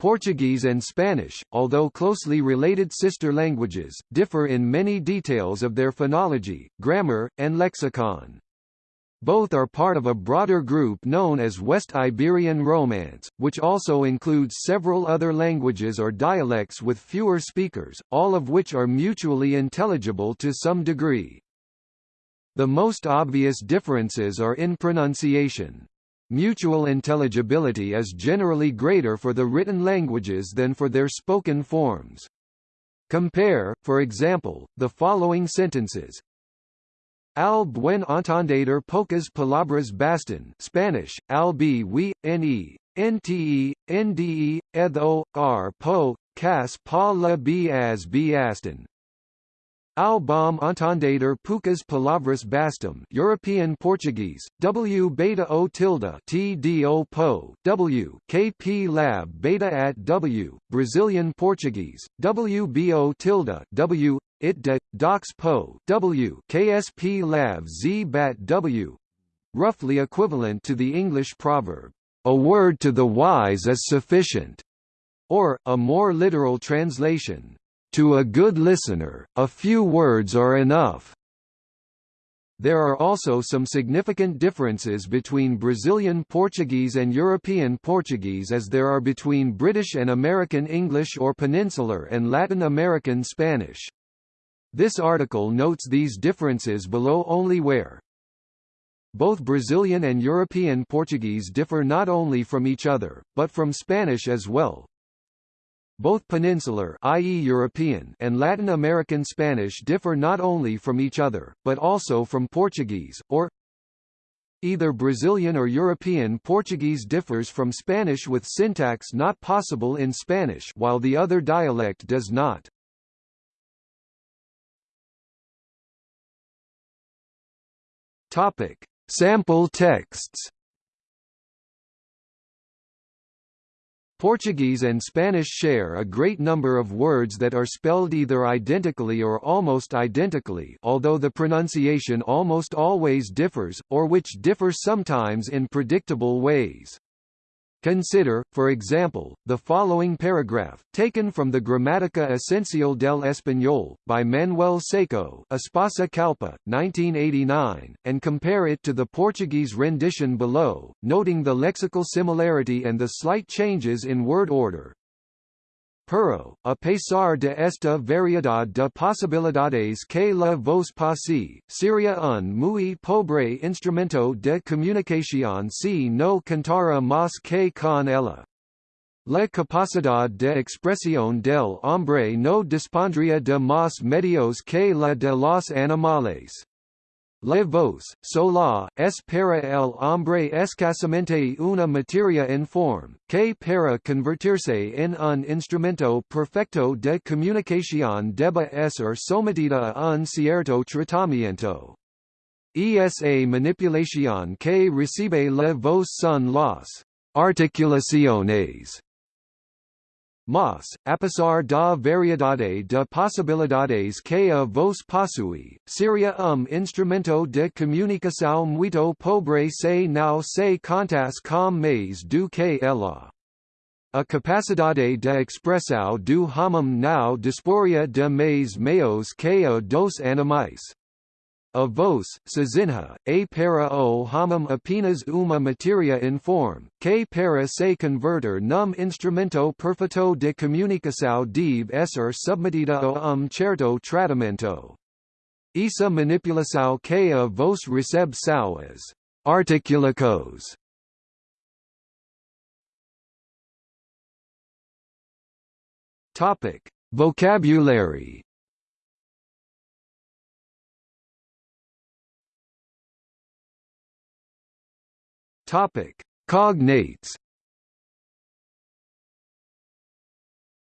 Portuguese and Spanish, although closely related sister languages, differ in many details of their phonology, grammar, and lexicon. Both are part of a broader group known as West Iberian Romance, which also includes several other languages or dialects with fewer speakers, all of which are mutually intelligible to some degree. The most obvious differences are in pronunciation. Mutual intelligibility is generally greater for the written languages than for their spoken forms. Compare, for example, the following sentences. Al buen entendedor pocas palabras bastan Spanish, al b we, ne, nte, nde, r po, cas pa la b as b aston. Ao bom entendedor poucas palavras bastam European Portuguese, W beta O tilde T D O po, W, KP lab beta at W, Brazilian Portuguese, W B O tilde W, it de, docs po, W, KSP lab Z bat W, roughly equivalent to the English proverb, a word to the wise is sufficient, or, a more literal translation, to a good listener, a few words are enough. There are also some significant differences between Brazilian Portuguese and European Portuguese as there are between British and American English or Peninsular and Latin American Spanish. This article notes these differences below only where both Brazilian and European Portuguese differ not only from each other, but from Spanish as well, both peninsular i.e. European and Latin American Spanish differ not only from each other, but also from Portuguese, or Either Brazilian or European Portuguese differs from Spanish with syntax not possible in Spanish while the other dialect does not. Topic: Sample texts Portuguese and Spanish share a great number of words that are spelled either identically or almost identically although the pronunciation almost always differs, or which differs sometimes in predictable ways. Consider, for example, the following paragraph, taken from the Gramática Esencial del Español, by Manuel Seco Espasa Calpe, 1989, and compare it to the Portuguese rendition below, noting the lexical similarity and the slight changes in word order. Pero, a pesar de esta variedad de posibilidades que la voz pasi, sería un muy pobre instrumento de comunicación si no contara más que con ella. La capacidad de expresión del hombre no dispondría de más medios que la de los animales. Le voz, sola, es para el hombre escasamente una materia informe, que para convertirse en un instrumento perfecto de comunicación debe ser sometida a un cierto tratamiento. Esa manipulación que recibe la voz son las articulaciones Mas, a pesar da variedade de possibilidades que a voz possui, seria um instrumento de comunicação muito pobre se não se contas com mais do que ela. A capacidade de expressão do homem não disporia de mais meios que a dos animais. A vos, Sazinha, a para o homem apenas uma materia informe, que para se converter num instrumento perfeito de comunicação deve ser submetida a um certo tratamento. Essa manipulação que a vos recebe são as articulacos. Topic: Vocabulary Topic: Cognates.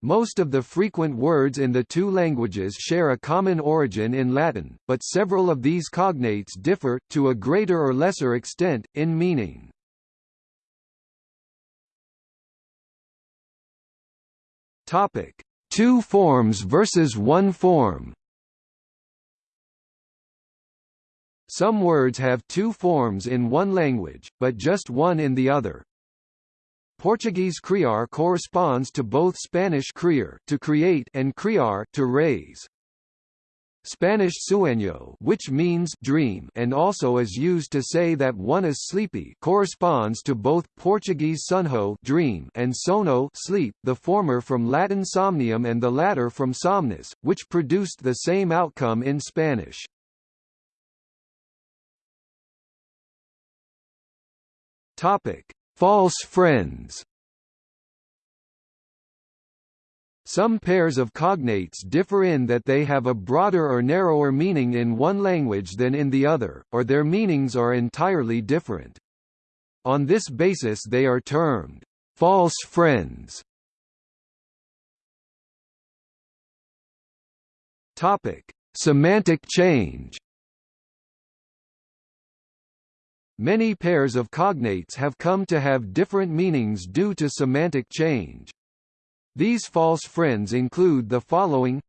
Most of the frequent words in the two languages share a common origin in Latin, but several of these cognates differ, to a greater or lesser extent, in meaning. Topic: Two forms versus one form. Some words have two forms in one language, but just one in the other. Portuguese criar corresponds to both Spanish criar to create and criar to raise. Spanish sueño which means dream and also is used to say that one is sleepy corresponds to both Portuguese sonho dream and sono sleep, the former from Latin somnium and the latter from somnus, which produced the same outcome in Spanish. Topic: False friends. Some pairs of cognates differ in that they have a broader or narrower meaning in one language than in the other, or their meanings are entirely different. On this basis they are termed false friends. Topic: Semantic change. Many pairs of cognates have come to have different meanings due to semantic change. These false friends include the following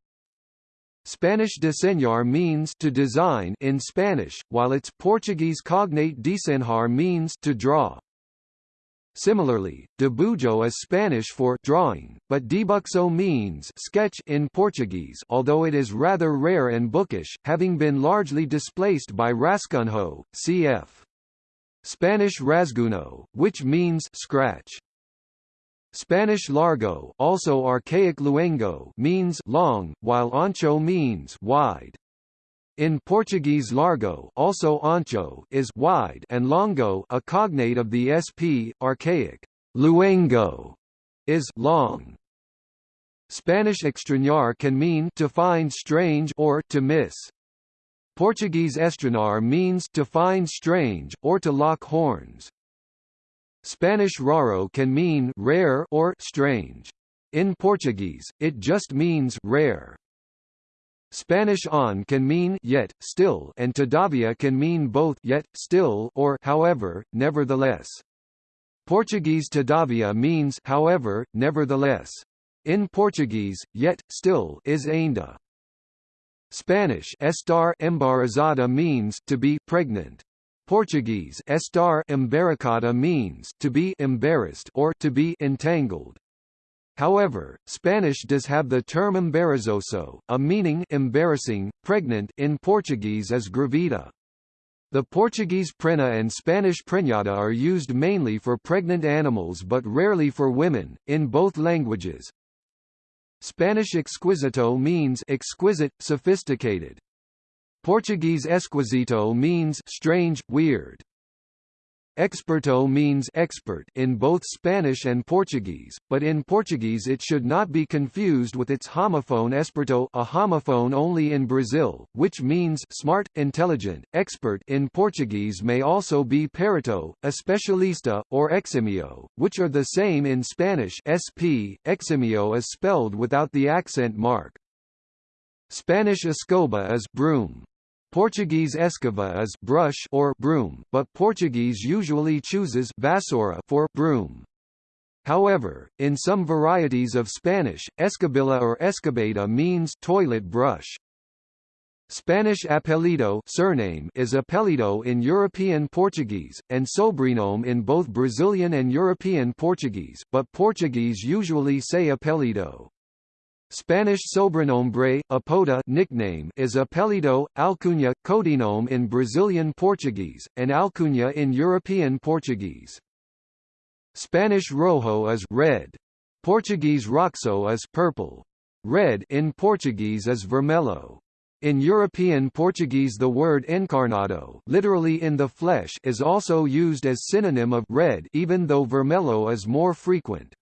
Spanish desenhar means to design in Spanish, while its Portuguese cognate desenhar means to draw. Similarly, debujo is Spanish for drawing, but debuxo means sketch in Portuguese although it is rather rare and bookish, having been largely displaced by rascunho, cf. Spanish rasguno, which means scratch. Spanish largo also archaic luengo means long, while ancho means wide. In Portuguese largo also ancho is wide and longo a cognate of the sp, archaic luengo is long. Spanish extrañar can mean to find strange or to miss. Portuguese estranhar means to find strange, or to lock horns. Spanish raro can mean rare or strange. In Portuguese, it just means rare. Spanish on can mean yet, still and todavia can mean both yet, still or however, nevertheless. Portuguese todavia means however, nevertheless. In Portuguese, yet, still is ainda. Spanish estar embarazada means to be pregnant. Portuguese estar embaracada means to be embarrassed or to be entangled. However, Spanish does have the term embarazoso, a meaning embarrassing, pregnant in Portuguese as gravida. The Portuguese prenha and Spanish preñada are used mainly for pregnant animals but rarely for women, in both languages. Spanish exquisito means exquisite, sophisticated. Portuguese esquisito means strange, weird. Experto means expert in both Spanish and Portuguese, but in Portuguese it should not be confused with its homophone esperto a homophone only in Brazil, which means smart, intelligent. Expert in Portuguese may also be perito, especialista, or eximio, which are the same in Spanish sp. Eximio is spelled without the accent mark. Spanish escoba is broom. Portuguese escova is brush or broom, but Portuguese usually chooses vassoura for broom. However, in some varieties of Spanish, escobilla or escobeta means toilet brush. Spanish apelido surname is apelido in European Portuguese, and sobrenome in both Brazilian and European Portuguese, but Portuguese usually say apelido. Spanish sobrenombre, apoda nickname is apelido, alcunha, codinome in Brazilian Portuguese, and alcunha in European Portuguese. Spanish rojo is red. Portuguese roxo is purple. Red in Portuguese is vermelho. In European Portuguese the word encarnado literally in the flesh is also used as synonym of red even though vermelho is more frequent.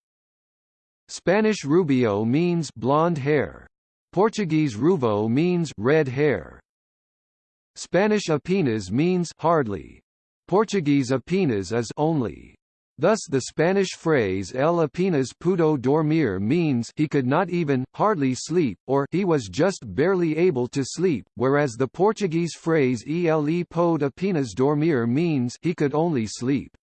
Spanish rubio means blonde hair. Portuguese ruivo means red hair. Spanish apenas means hardly. Portuguese apenas is only. Thus the Spanish phrase El apenas pudo dormir means he could not even, hardly sleep, or he was just barely able to sleep, whereas the Portuguese phrase Ele pode apenas dormir means he could only sleep.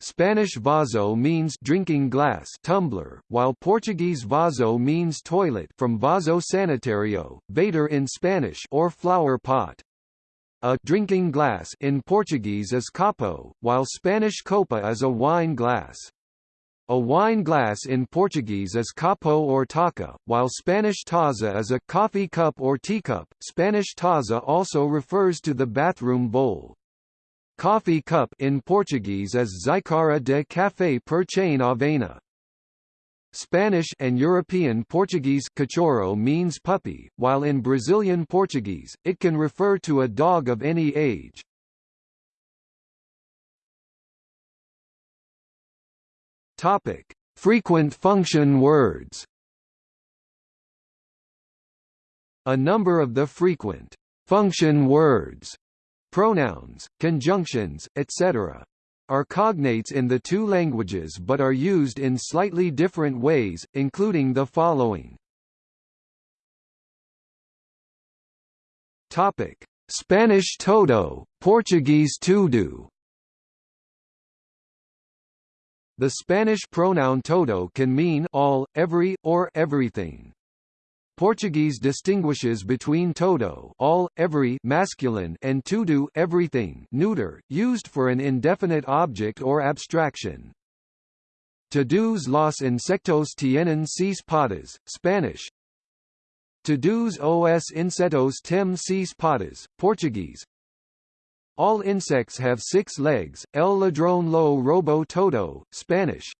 Spanish vaso means drinking glass tumbler, while Portuguese vaso means toilet from vaso sanitario, vader in Spanish or flower pot. A drinking glass in Portuguese is copo, while Spanish copa is a wine glass. A wine glass in Portuguese is copo or taça, while Spanish taza is a coffee cup or teacup. Spanish taza also refers to the bathroom bowl. Coffee cup in Portuguese is xícara de café per chain avena. Spanish and European Portuguese cachorro means puppy, while in Brazilian Portuguese, it can refer to a dog of any age. Topic: Frequent function words. A number of the frequent function words, pronouns, conjunctions, etc. are cognates in the two languages but are used in slightly different ways, including the following. Topic: Spanish todo, Portuguese tudo. The Spanish pronoun todo can mean all, every, or everything. Portuguese distinguishes between todo all, every masculine and tudo everything neuter, used for an indefinite object or abstraction. Todos los insectos tienen seis patas, Spanish. Todos os insetos tem seis patas, Portuguese. All insects have six legs. El ladrón lo robo todo, Spanish.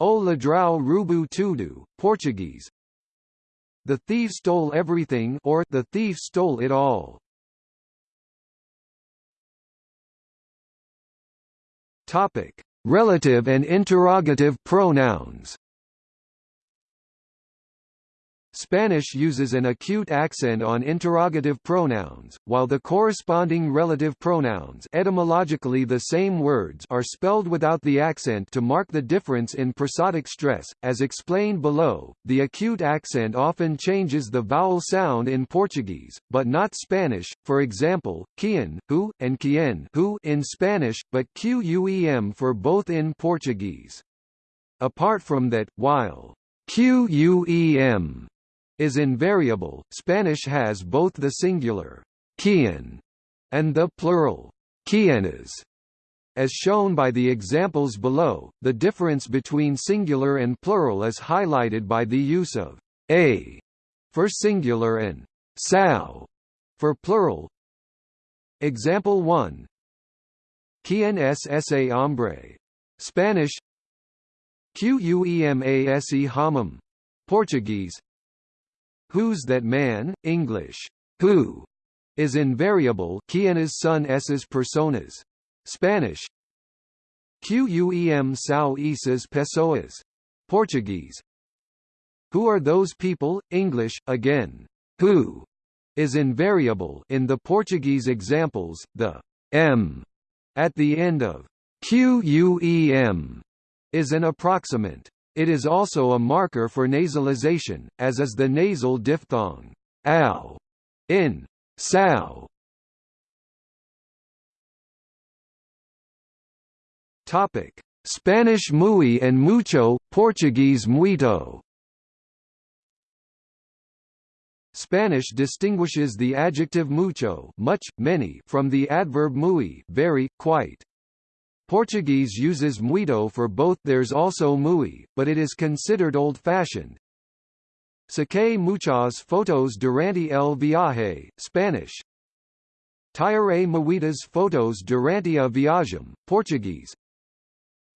O ladrão rubu tudo, Portuguese. The thief stole everything or the thief stole it all. Topic: Relative and interrogative pronouns. Spanish uses an acute accent on interrogative pronouns, while the corresponding relative pronouns etymologically the same words are spelled without the accent to mark the difference in prosodic stress. As explained below, the acute accent often changes the vowel sound in Portuguese, but not Spanish, for example, quien, who, and quien who in Spanish, but quem for both in Portuguese. Apart from that, while quem is invariable. Spanish has both the singular quien and the plural quienes. As shown by the examples below, the difference between singular and plural is highlighted by the use of a for singular and sao for plural. Example 1 Quien es ese hombre? Spanish Quemase homem. Portuguese Who's that man? English. Who is invariable. Quienes son esas personas? Spanish. Quem são esas pessoas? Portuguese. Who are those people? English. Again. Who is invariable in the Portuguese examples. The m at the end of quem is an approximant. It is also a marker for nasalization, as is the nasal diphthong ow in sao. Topic: Spanish muy and mucho, Portuguese muito. Spanish distinguishes the adjective mucho, much, many, from the adverb muy, very, quite. Portuguese uses muito for both there's also muy, but it is considered old-fashioned. Saqué muchas fotos durante el viaje, Spanish. Tiré muitas fotos durante a viagem, Portuguese.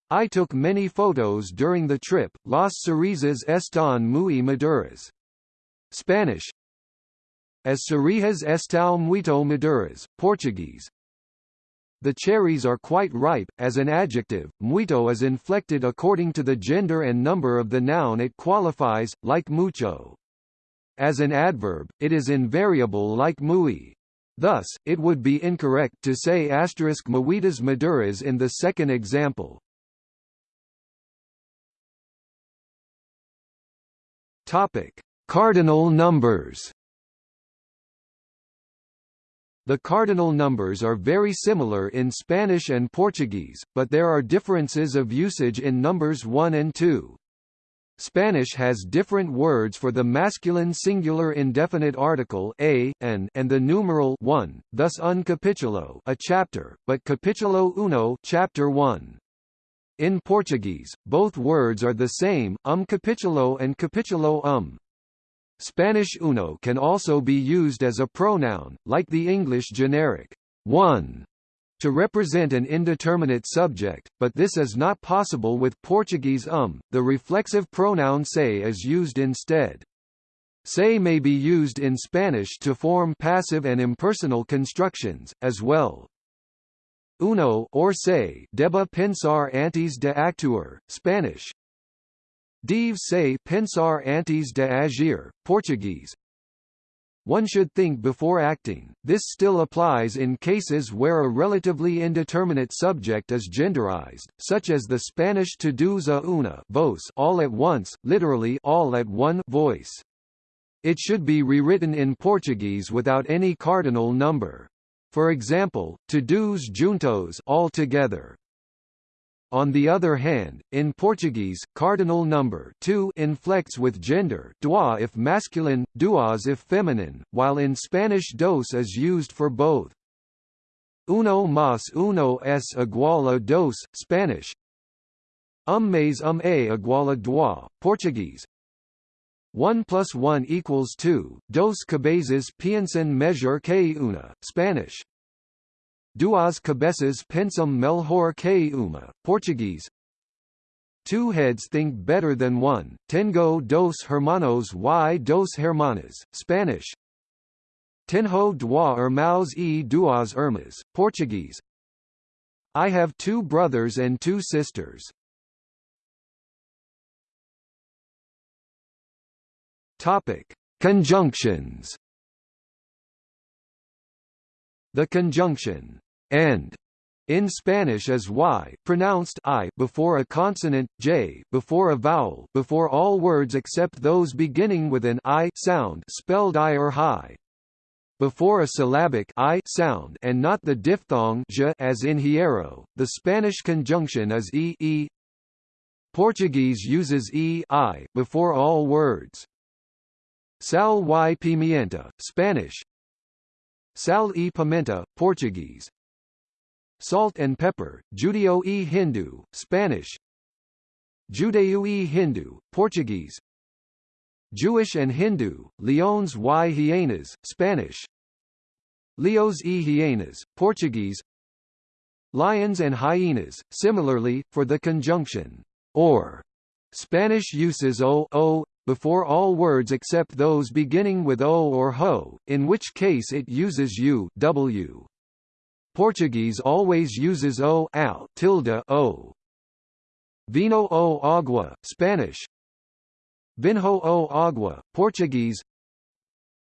I took many photos during the trip, las cerizas están muy maduras. Spanish. As cerejas estão muito maduras, Portuguese. The cherries are quite ripe. As an adjective, muito is inflected according to the gender and number of the noun it qualifies, like mucho. As an adverb, it is invariable like muy. Thus, it would be incorrect to say asterisk muitas maduras in the second example. Topic: Cardinal numbers. The cardinal numbers are very similar in Spanish and Portuguese, but there are differences of usage in numbers 1 and 2. Spanish has different words for the masculine singular indefinite article a, an, and the numeral 1, thus un capítulo a chapter, but capítulo uno chapter 1. In Portuguese, both words are the same, um capítulo and capítulo um. Spanish uno can also be used as a pronoun, like the English generic one, to represent an indeterminate subject, but this is not possible with Portuguese um, the reflexive pronoun se is used instead. Se may be used in Spanish to form passive and impersonal constructions, as well. Uno or se deba pensar antes de actuar, Spanish. Deve se pensar antes de agir, Portuguese. One should think before acting. This still applies in cases where a relatively indeterminate subject is genderized, such as the Spanish todos a una voz all at once, literally all at one voice. It should be rewritten in Portuguese without any cardinal number. For example, todos juntos all together. On the other hand, in Portuguese, cardinal number two inflects with gender dois if masculine, duas if feminine, while in Spanish dos is used for both. Uno más uno es igual a dos, Spanish. Um mais um é igual a dois, Portuguese. 1 plus 1 equals 2, dos cabezas piensan mejor que una, Spanish. Duas cabeças pensam melhor que uma, Portuguese. Two heads think better than one, tengo dos hermanos y dos hermanas, Spanish. Tenho dois irmãos e duas irmãs, Portuguese. I have two brothers and two sisters. Topic: Conjunctions. The conjunction and in Spanish is y pronounced i before a consonant j before a vowel before all words except those beginning with an i sound spelled i or high. Before a syllabic i sound and not the diphthong j as in hierro, the Spanish conjunction is e e. Portuguese uses e i before all words. Sal y pimienta, Spanish. Sal e pimenta, Portuguese. Salt and pepper, Judeo e Hindu, Spanish. Judeo-e-Hindu, Portuguese. Jewish and Hindu, leões y hienas, Spanish. Leos e hienas, Portuguese. Lions and hyenas, similarly, for the conjunction or. Spanish uses o, o, before all words except those beginning with o or ho, in which case it uses u w. Portuguese always uses o al tilde o. Vino o agua, Spanish. Vinho o agua, Portuguese.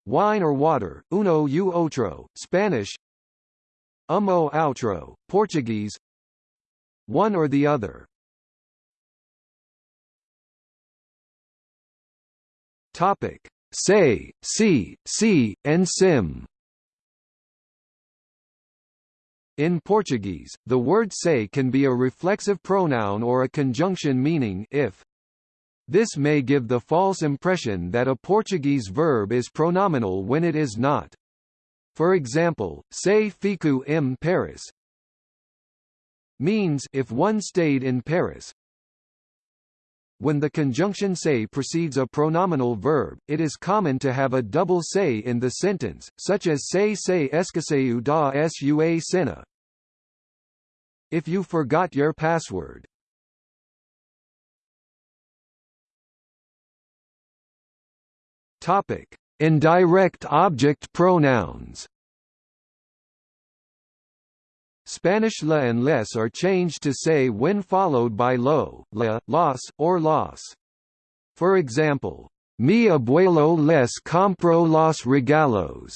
Wine or water, uno u outro, Spanish. Um o outro, Portuguese. One or the other. Topic: Say, see, see, and sim. In Portuguese, the word say can be a reflexive pronoun or a conjunction meaning if. This may give the false impression that a Portuguese verb is pronominal when it is not. For example, say fico em Paris means if one stayed in Paris, when the conjunction se precedes a pronominal verb, it is common to have a double se in the sentence, such as se se esqueceu da sua cena. If you forgot your password. Topic: Indirect object pronouns. Spanish la and les are changed to say when followed by lo, la, los, or los. For example, mi abuelo les compró los regalos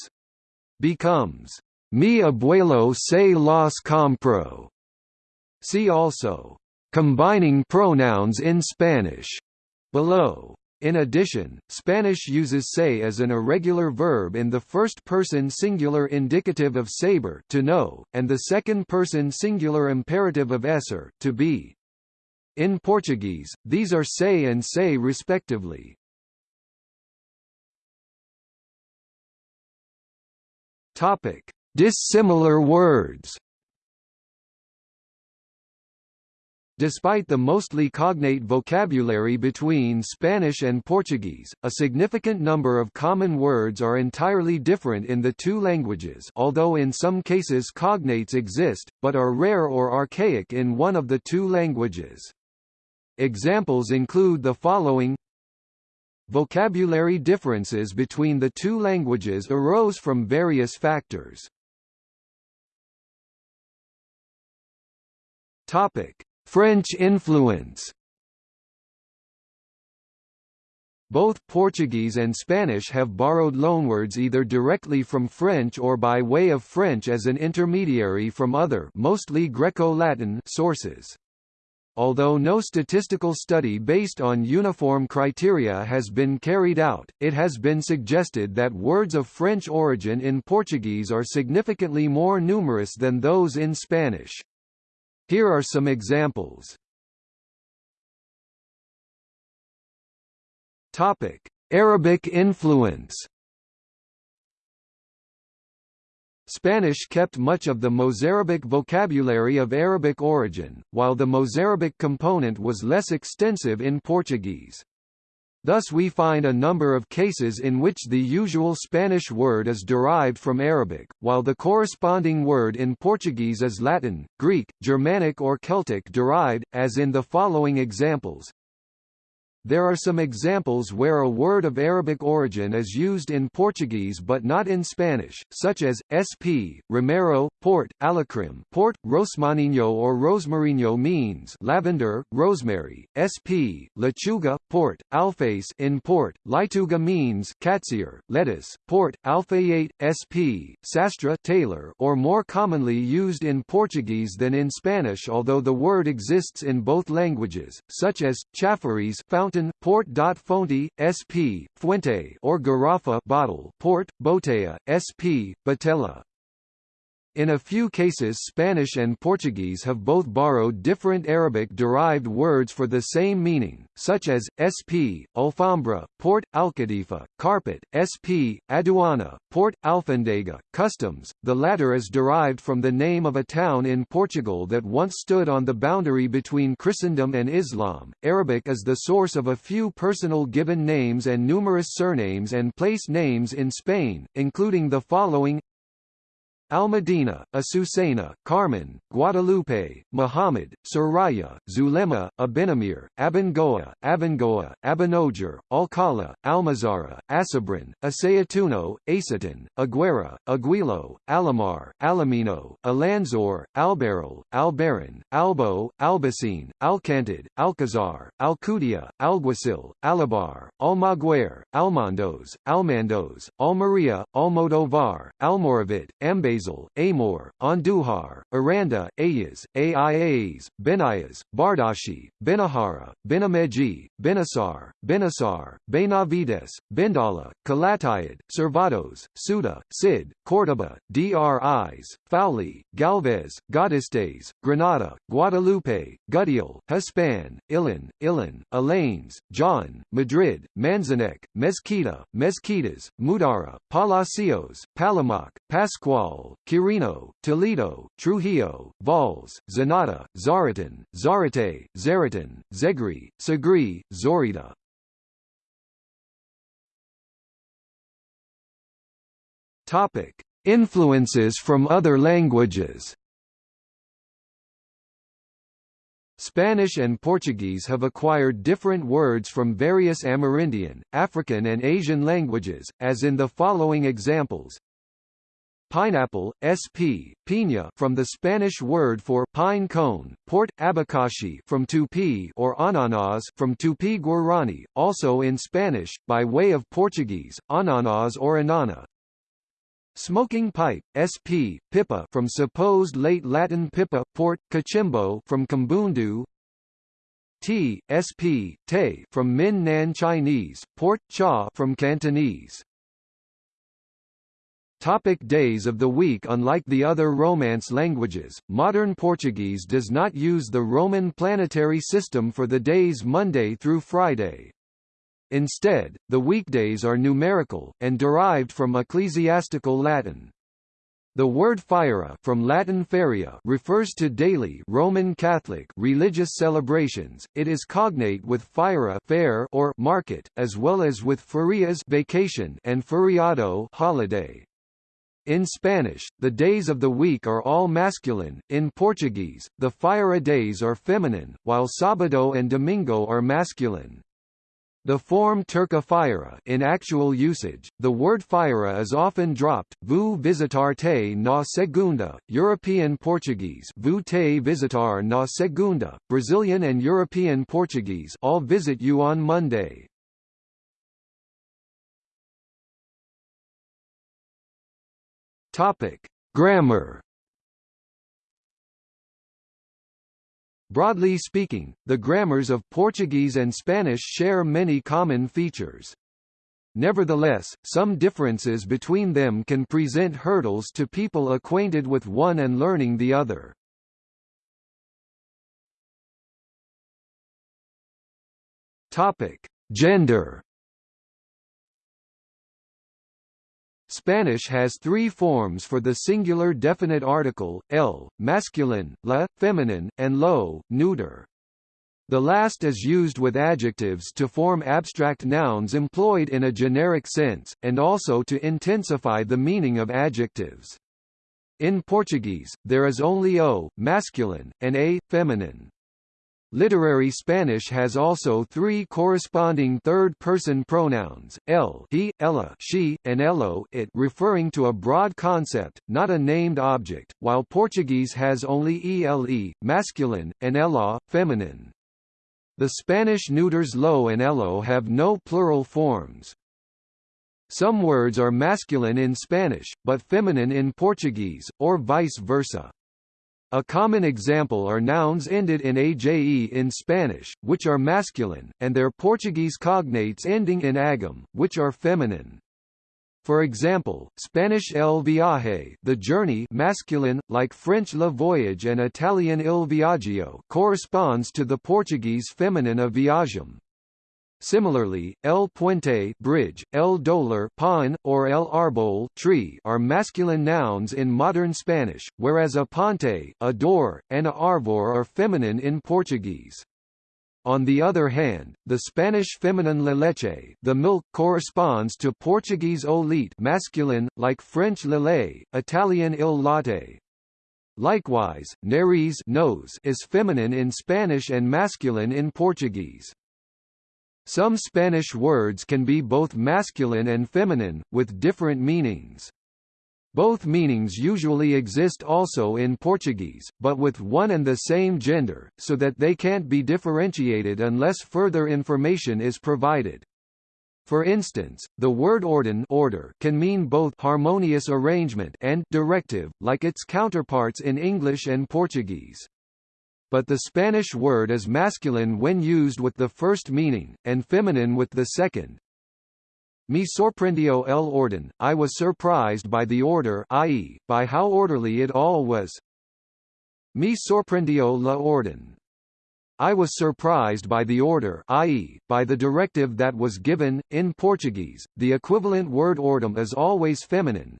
becomes mi abuelo se los compró. See also, combining pronouns in Spanish below. In addition, Spanish uses se as an irregular verb in the first-person singular indicative of saber to know, and the second-person singular imperative of esser to be. In Portuguese, these are se and se respectively. Topic: Dissimilar words. Despite the mostly cognate vocabulary between Spanish and Portuguese, a significant number of common words are entirely different in the two languages although in some cases cognates exist, but are rare or archaic in one of the two languages. Examples include the following Vocabulary differences between the two languages arose from various factors. Topic: French influence. Both Portuguese and Spanish have borrowed loanwords either directly from French or by way of French as an intermediary from other mostly Greco-Latin sources. Although no statistical study based on uniform criteria has been carried out, it has been suggested that words of French origin in Portuguese are significantly more numerous than those in Spanish. Here are some examples. Topic: Arabic influence Spanish kept much of the Mozarabic vocabulary of Arabic origin, while the Mozarabic component was less extensive in Portuguese. Thus we find a number of cases in which the usual Spanish word is derived from Arabic, while the corresponding word in Portuguese is Latin, Greek, Germanic or Celtic derived, as in the following examples. There are some examples where a word of Arabic origin is used in Portuguese but not in Spanish, such as, sp, romero, port, alecrim port, rosmaninho or rosmarinho means lavender, rosemary, sp, lechuga, port, alface in port, leituga means catsier, lettuce, port, alfaiate, sp, sastra tailor or more commonly used in Portuguese than in Spanish although the word exists in both languages, such as, chafariz fountain fountain port. Fonte, sp. Fuente or garrafa bottle port, botella, sp. Botella. In a few cases Spanish and Portuguese have both borrowed different Arabic-derived words for the same meaning, such as, sp, alfombra, port, alcadifa, carpet, sp, aduana, port, alfandega, customs, the latter is derived from the name of a town in Portugal that once stood on the boundary between Christendom and Islam. Arabic is the source of a few personal given names and numerous surnames and place names in Spain, including the following Almadina, Azucena, Carmen, Guadalupe, Muhammad, Soraya, Zulema, Abenamir, Abangoa, Abengoa, Abanoger, Alcala, Almazara, Asabrin, Asayatuno, Asatin, Aguera, Aguilo, Alamar, Alamino, Alanzor, Alberyl, Albaran, Albo, Albacine, Alcantid, Alcazar, Alcudia, Alguacil, Alabar, Almaguer, Almandos, Almandos, Almeria, Almodovar, Almoravit, Ambas Amor, Anduhar, Aranda, Ayas, Aias, Benayas, Bardashi, Benahara, Benameji, Benasar, Benasar, Benavides, Bendala, Calatayud, Servados, Suda, Sid, Cordoba, Dris, Fowley, Galvez, Godistes, Granada, Guadalupe, Gudiel, Hispan, Ilan, Ilan, Alaines, John, Madrid, Manzanek, Mezquita, Mezquitas, Mudara, Palacios, Palamac, Pascual, Quirino, Toledo, Trujillo, Valls, Zanata, Zaratan, Zarate, Zaratan, Zegri, Sagri, Zorita. Topic: Influences from other languages. Spanish and Portuguese have acquired different words from various Amerindian, African and Asian languages, as in the following examples. Pineapple, sp. Piña from the Spanish word for pine cone, port abacaxi from Tupi or ananas from Tupi Guarani, also in Spanish by way of Portuguese, ananas or anana. Smoking pipe, sp. pipa from supposed late Latin pipa, port cachimbo from Kimbundu. Tea, sp. te from Min Nan Chinese, port cha from Cantonese. Topic days of the week Unlike the other Romance languages, modern Portuguese does not use the Roman planetary system for the days Monday through Friday. Instead, the weekdays are numerical, and derived from ecclesiastical Latin. The word feira from Latin feria refers to daily Roman Catholic religious celebrations. It is cognate with feira fair or market, as well as with ferias vacation and feriado holiday. In Spanish, the days of the week are all masculine. In Portuguese, the feira days are feminine, while sábado and domingo are masculine. The form Turca Feira in actual usage, the word feira is often dropped, vou visitar te na segunda, European Portuguese vou te visitar na segunda, Brazilian and European Portuguese I'll visit you on Monday. Topic: Grammar Broadly speaking, the grammars of Portuguese and Spanish share many common features. Nevertheless, some differences between them can present hurdles to people acquainted with one and learning the other. Topic: Gender Spanish has three forms for the singular definite article, el, masculine, la, feminine, and lo, neuter. The last is used with adjectives to form abstract nouns employed in a generic sense, and also to intensify the meaning of adjectives. In Portuguese, there is only o, masculine, and a, feminine. Literary Spanish has also three corresponding third-person pronouns, el he, ella she, and elo it referring to a broad concept, not a named object, while Portuguese has only ele masculine, and ela feminine. The Spanish neuters lo and elo have no plural forms. Some words are masculine in Spanish, but feminine in Portuguese, or vice versa. A common example are nouns ended in aje in Spanish, which are masculine, and their Portuguese cognates ending in agam, which are feminine. For example, Spanish el viaje the journey masculine, like French le voyage and Italian il viaggio corresponds to the Portuguese feminine of viagem. Similarly, el puente bridge, el dólar pine, or el árbol tree are masculine nouns in modern Spanish, whereas a ponte, a door, and a árvore are feminine in Portuguese. On the other hand, the Spanish feminine la leche the milk corresponds to Portuguese o leite masculine, like French lait, Italian il latte. Likewise, nariz nose is feminine in Spanish and masculine in Portuguese. Some Spanish words can be both masculine and feminine, with different meanings. Both meanings usually exist also in Portuguese, but with one and the same gender, so that they can't be differentiated unless further information is provided. For instance, the word orden order can mean both harmonious arrangement and directive, like its counterparts in English and Portuguese but the Spanish word is masculine when used with the first meaning, and feminine with the second. Me sorprendió el orden, I was surprised by the order i.e., by how orderly it all was. Me sorprendió la orden. I was surprised by the order i.e., by the directive that was given. In Portuguese, the equivalent word ordem is always feminine,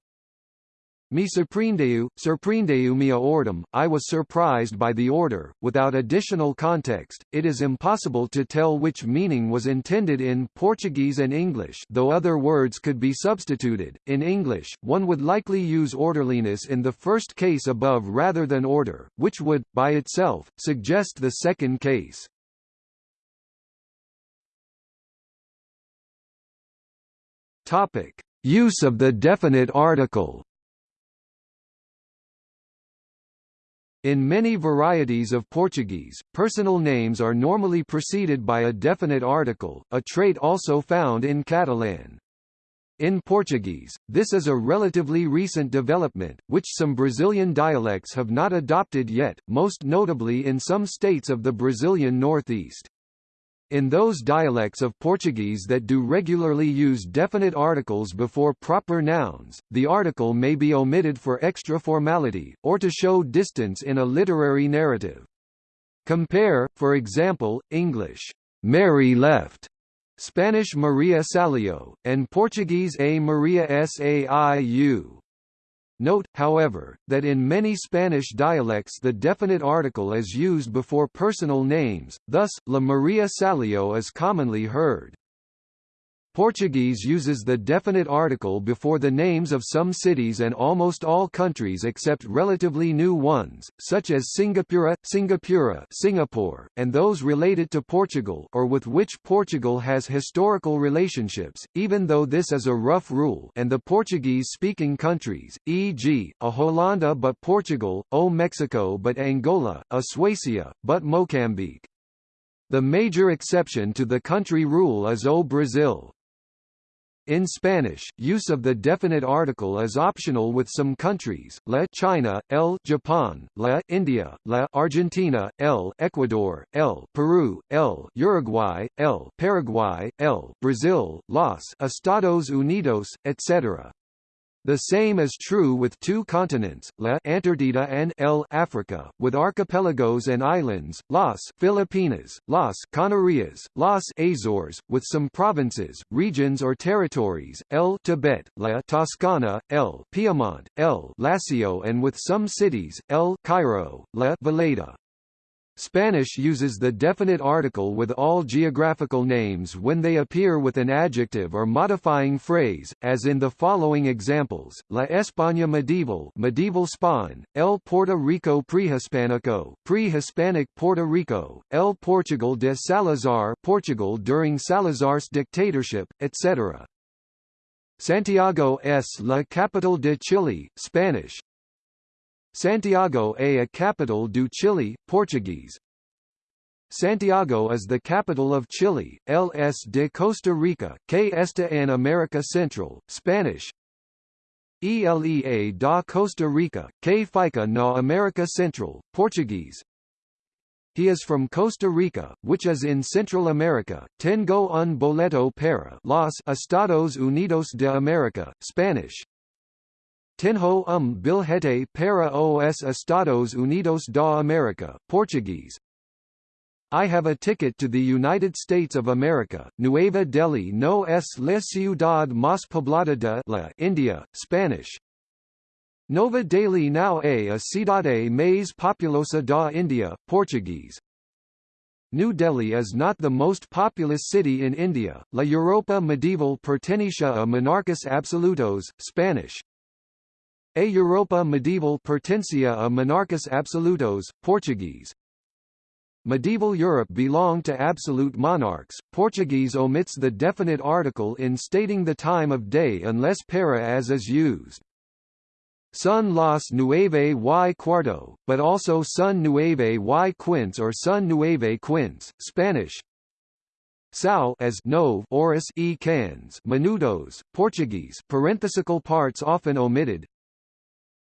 Me surpreendeu, surpreendeu me a ordem, I was surprised by the order. Without additional context, it is impossible to tell which meaning was intended in Portuguese and English though other words could be substituted. In English, one would likely use orderliness in the first case above rather than order, which would, by itself, suggest the second case. Topic. Use of the definite article In many varieties of Portuguese, personal names are normally preceded by a definite article, a trait also found in Catalan. In Portuguese, this is a relatively recent development, which some Brazilian dialects have not adopted yet, most notably in some states of the Brazilian northeast. In those dialects of Portuguese that do regularly use definite articles before proper nouns, the article may be omitted for extra formality, or to show distance in a literary narrative. Compare, for example, English, Mary left, Spanish Maria salió, and Portuguese A Maria Saiu. Note, however, that in many Spanish dialects the definite article is used before personal names, thus, La Maria Salio is commonly heard. Portuguese uses the definite article before the names of some cities and almost all countries except relatively new ones, such as Singapura, Singapura Singapore, and those related to Portugal or with which Portugal has historical relationships, even though this is a rough rule and the Portuguese-speaking countries, e.g., a Holanda but Portugal, o Mexico but Angola, a Suecia, but Mocambique. The major exception to the country rule is O Brazil. In Spanish, use of the definite article is optional with some countries, la China, el Japan, la India, la Argentina, el Ecuador, el Peru, el Uruguay, el Paraguay, el Brazil, los Estados Unidos, etc. The same is true with two continents, La Antarctica and El Africa, with archipelagos and islands, Las Filipinas, Las Canarias, Las Azores, with some provinces, regions or territories, El Tibet, La Toscana, El Piemont, El Lacio and with some cities, El Cairo, La Valeta. Spanish uses the definite article with all geographical names when they appear with an adjective or modifying phrase, as in the following examples: La España medieval, medieval Spain; El Puerto Rico prehispánico, pre-Hispanic Puerto Rico; El Portugal de Salazar, Portugal during Salazar's dictatorship, etc. Santiago es la capital de Chile, Spanish, Santiago a capital do Chile, Portuguese. Santiago is the capital of Chile, LS de Costa Rica, que está en America Central, Spanish. ELEA da Costa Rica, que fica na America Central, Portuguese. He is from Costa Rica, which is in Central America. Tengo un boleto para los Estados Unidos de America, Spanish. Tenho um bilhete para os Estados Unidos da América, Portuguese. I have a ticket to the United States of America. Nueva Delhi no es la ciudad más poblada de la India, Spanish. Nova Delhi now é a cidade mais populosa da India, Portuguese. New Delhi is not the most populous city in India. La Europa medieval pertenecia a monarcas absolutos, Spanish. A Europa medieval pertencia a monarcas absolutos, Portuguese. Medieval Europe belonged to absolute monarchs. Portuguese omits the definite article in stating the time of day unless para as is used. Son las nueve y cuarto, but also son nueve y quince or son nueve quince, Spanish. São as nove horas e cans minutos, Portuguese parenthetical parts often omitted,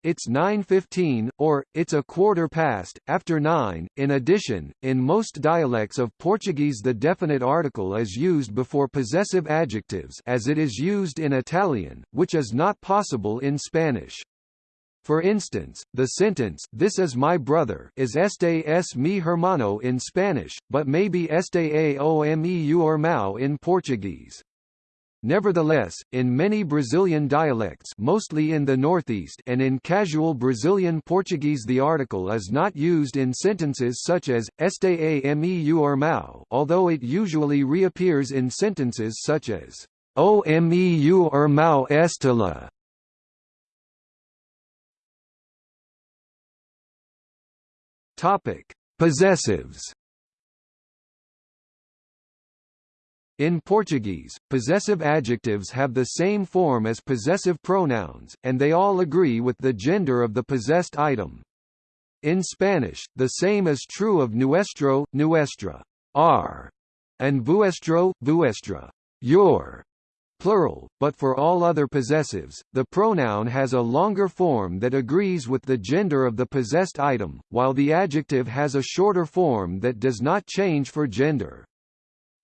it's 9.15, or, it's a quarter past, after 9. In addition, in most dialects of Portuguese the definite article is used before possessive adjectives as it is used in Italian, which is not possible in Spanish. For instance, the sentence, this is my brother is este es mi hermano in Spanish, but may be este a o meu irmão in Portuguese. Nevertheless, in many Brazilian dialects mostly in the northeast and in casual Brazilian Portuguese the article is not used in sentences such as, este a meu irmão, although it usually reappears in sentences such as, o meu irmão estela. Topic. Possessives In Portuguese, possessive adjectives have the same form as possessive pronouns, and they all agree with the gender of the possessed item. In Spanish, the same is true of nuestro, nuestra, our, and vuestro, vuestra, your, plural, but for all other possessives, the pronoun has a longer form that agrees with the gender of the possessed item, while the adjective has a shorter form that does not change for gender.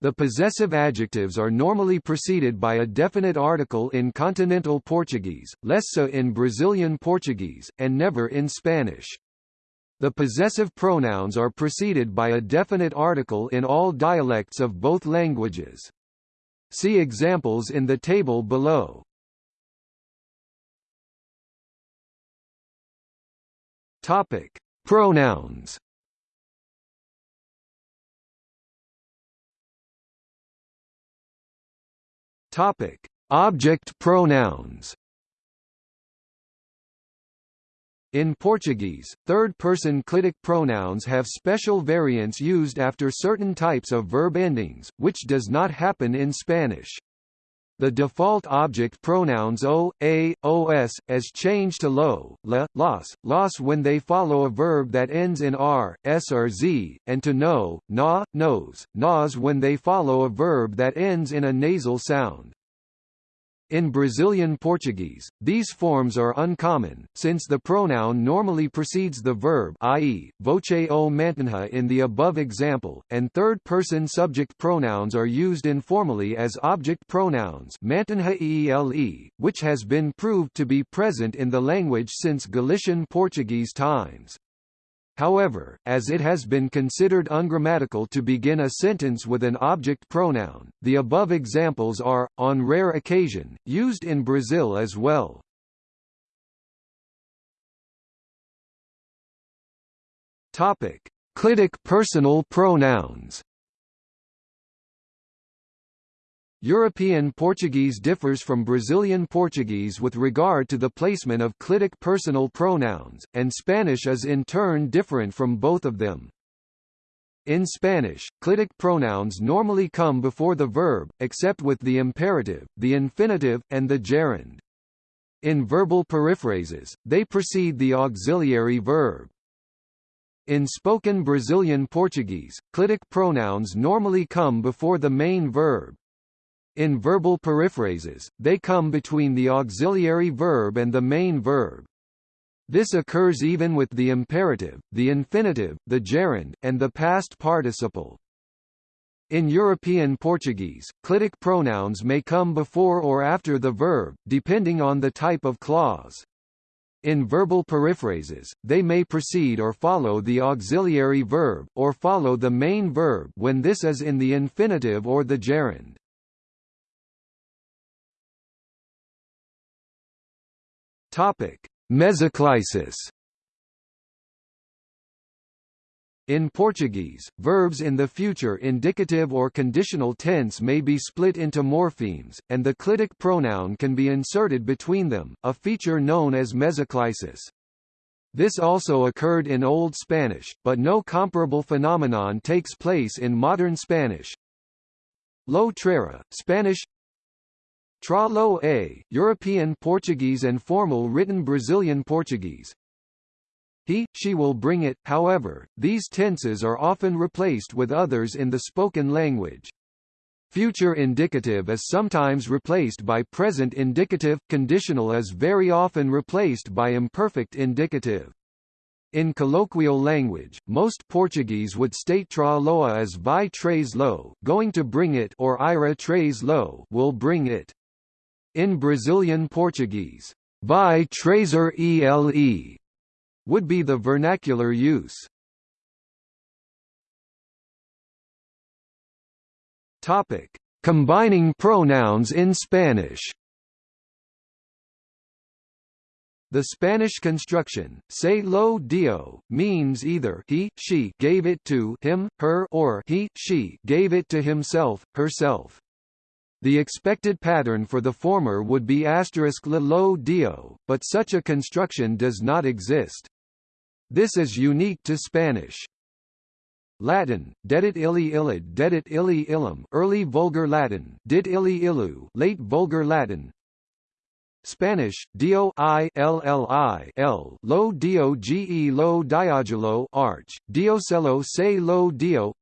The possessive adjectives are normally preceded by a definite article in continental Portuguese, less so in Brazilian Portuguese, and never in Spanish. The possessive pronouns are preceded by a definite article in all dialects of both languages. See examples in the table below. Topic: Pronouns. Topic: Object pronouns. In Portuguese, third-person clitic pronouns have special variants used after certain types of verb endings, which does not happen in Spanish. The default object pronouns o, a, os, as change to lo, la, los, los when they follow a verb that ends in r, s or z, and to no, na, nos, nas when they follow a verb that ends in a nasal sound. In Brazilian Portuguese, these forms are uncommon, since the pronoun normally precedes the verb i.e., voce o mantenha in the above example, and third-person subject pronouns are used informally as object pronouns mantenha ele, which has been proved to be present in the language since Galician Portuguese times. However, as it has been considered ungrammatical to begin a sentence with an object pronoun, the above examples are, on rare occasion, used in Brazil as well. Topic: Clitic personal pronouns. European Portuguese differs from Brazilian Portuguese with regard to the placement of clitic personal pronouns, and Spanish is in turn different from both of them. In Spanish, clitic pronouns normally come before the verb, except with the imperative, the infinitive, and the gerund. In verbal periphrases, they precede the auxiliary verb. In spoken Brazilian Portuguese, clitic pronouns normally come before the main verb. In verbal periphrases, they come between the auxiliary verb and the main verb. This occurs even with the imperative, the infinitive, the gerund, and the past participle. In European Portuguese, clitic pronouns may come before or after the verb, depending on the type of clause. In verbal periphrases, they may precede or follow the auxiliary verb, or follow the main verb when this is in the infinitive or the gerund. Topic: Mesoclisis. In Portuguese, verbs in the future indicative or conditional tense may be split into morphemes, and the clitic pronoun can be inserted between them, a feature known as mesoclisis. This also occurred in Old Spanish, but no comparable phenomenon takes place in modern Spanish. Lo Trera, Spanish Tralo a, European Portuguese and formal written Brazilian Portuguese. He, she will bring it, however, these tenses are often replaced with others in the spoken language. Future indicative is sometimes replaced by present indicative, conditional is very often replaced by imperfect indicative. In colloquial language, most Portuguese would state tra loa as vai traze lo, going to bring it, or ira traze lo, will bring it. In Brazilian Portuguese, vai trazer ele would be the vernacular use. Topic: Combining pronouns in Spanish. The Spanish construction, se lo dio, means either he, she gave it to him, her or he, she gave it to himself, herself. The expected pattern for the former would be asterisk lo dio, but such a construction does not exist. This is unique to Spanish. Latin, dedit illi illid dedit illi illum early Vulgar Latin, dit illi illu late Vulgar Latin Spanish, dio i lli l lo dio ge lo diagulo arch, diocelo se lo dio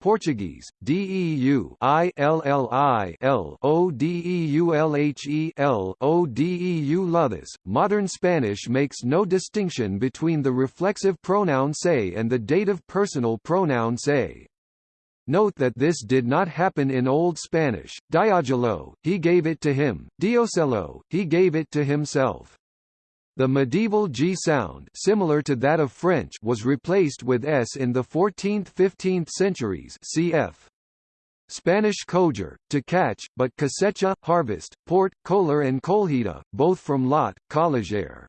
Portuguese, DEU I L L I L O D E U L H E L O D E U. Modern Spanish makes no distinction between the reflexive pronoun se and the dative personal pronoun se. Note that this did not happen in Old Spanish. Diagulo, he gave it to him. Diocelo, he gave it to himself. The medieval G sound similar to that of French was replaced with S in the 14th–15th centuries cf. Spanish coger, to catch, but cosecha, harvest, port, kolar and colhida, both from lot, collegere.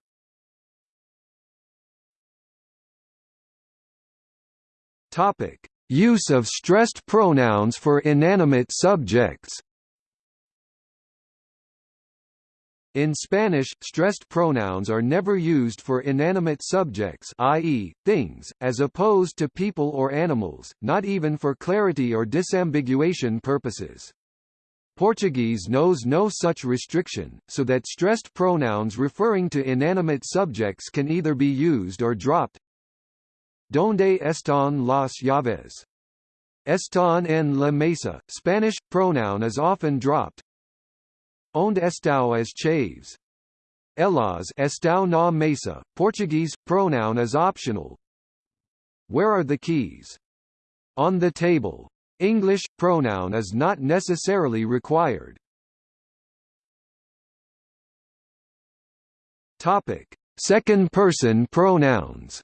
Use of stressed pronouns for inanimate subjects In Spanish, stressed pronouns are never used for inanimate subjects i.e., things, as opposed to people or animals, not even for clarity or disambiguation purposes. Portuguese knows no such restriction, so that stressed pronouns referring to inanimate subjects can either be used or dropped. Donde están las llaves? Están en la mesa. Spanish pronoun is often dropped, Onde estão as chaves? Elas estão na mesa. Portuguese pronoun is optional. Where are the keys? On the table. English pronoun is not necessarily required. Topic: Second person pronouns.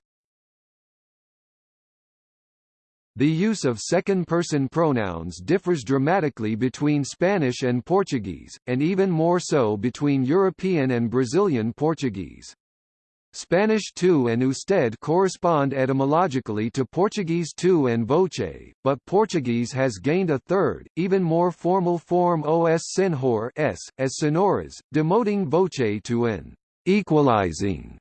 The use of second-person pronouns differs dramatically between Spanish and Portuguese, and even more so between European and Brazilian Portuguese. Spanish tu and usted correspond etymologically to Portuguese tu and voce, but Portuguese has gained a third, even more formal form os senhor s, as sonoras, demoting voce to an equalizing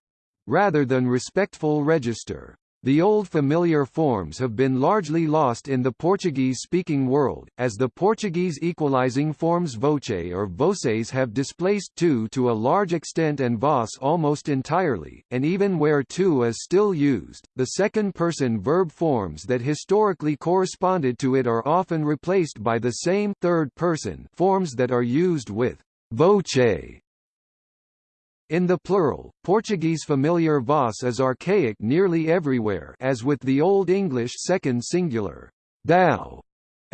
rather than respectful register. The old familiar forms have been largely lost in the Portuguese-speaking world, as the Portuguese equalizing forms voce or voces have displaced tu to a large extent and vos almost entirely, and even where tu is still used, the second-person verb forms that historically corresponded to it are often replaced by the same third-person forms that are used with voce in the plural, Portuguese familiar vos is archaic nearly everywhere as with the Old English second singular, thou,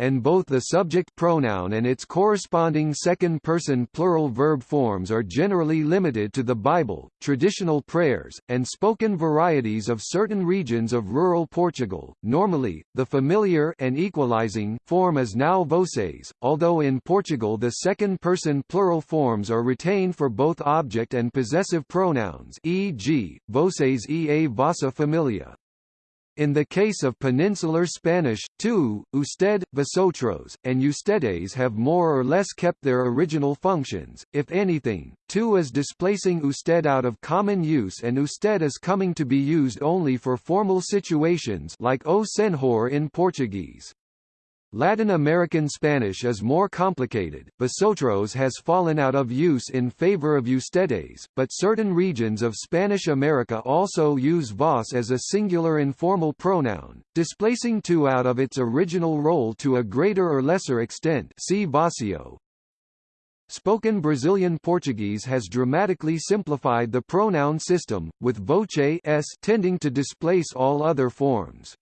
and both the subject pronoun and its corresponding second-person plural verb forms are generally limited to the Bible, traditional prayers, and spoken varieties of certain regions of rural Portugal. Normally, the familiar and equalizing form is now voces, although in Portugal the second-person plural forms are retained for both object and possessive pronouns e.g., voces e a vossa familia. In the case of Peninsular Spanish, tu, usted, vosotros, and ustedes have more or less kept their original functions. If anything, tu is displacing usted out of common use and usted is coming to be used only for formal situations like o senhor in Portuguese. Latin American Spanish is more complicated. Vosotros has fallen out of use in favor of ustedes, but certain regions of Spanish America also use vos as a singular informal pronoun, displacing tu out of its original role to a greater or lesser extent. See voseo. Spoken Brazilian Portuguese has dramatically simplified the pronoun system, with voce s tending to displace all other forms.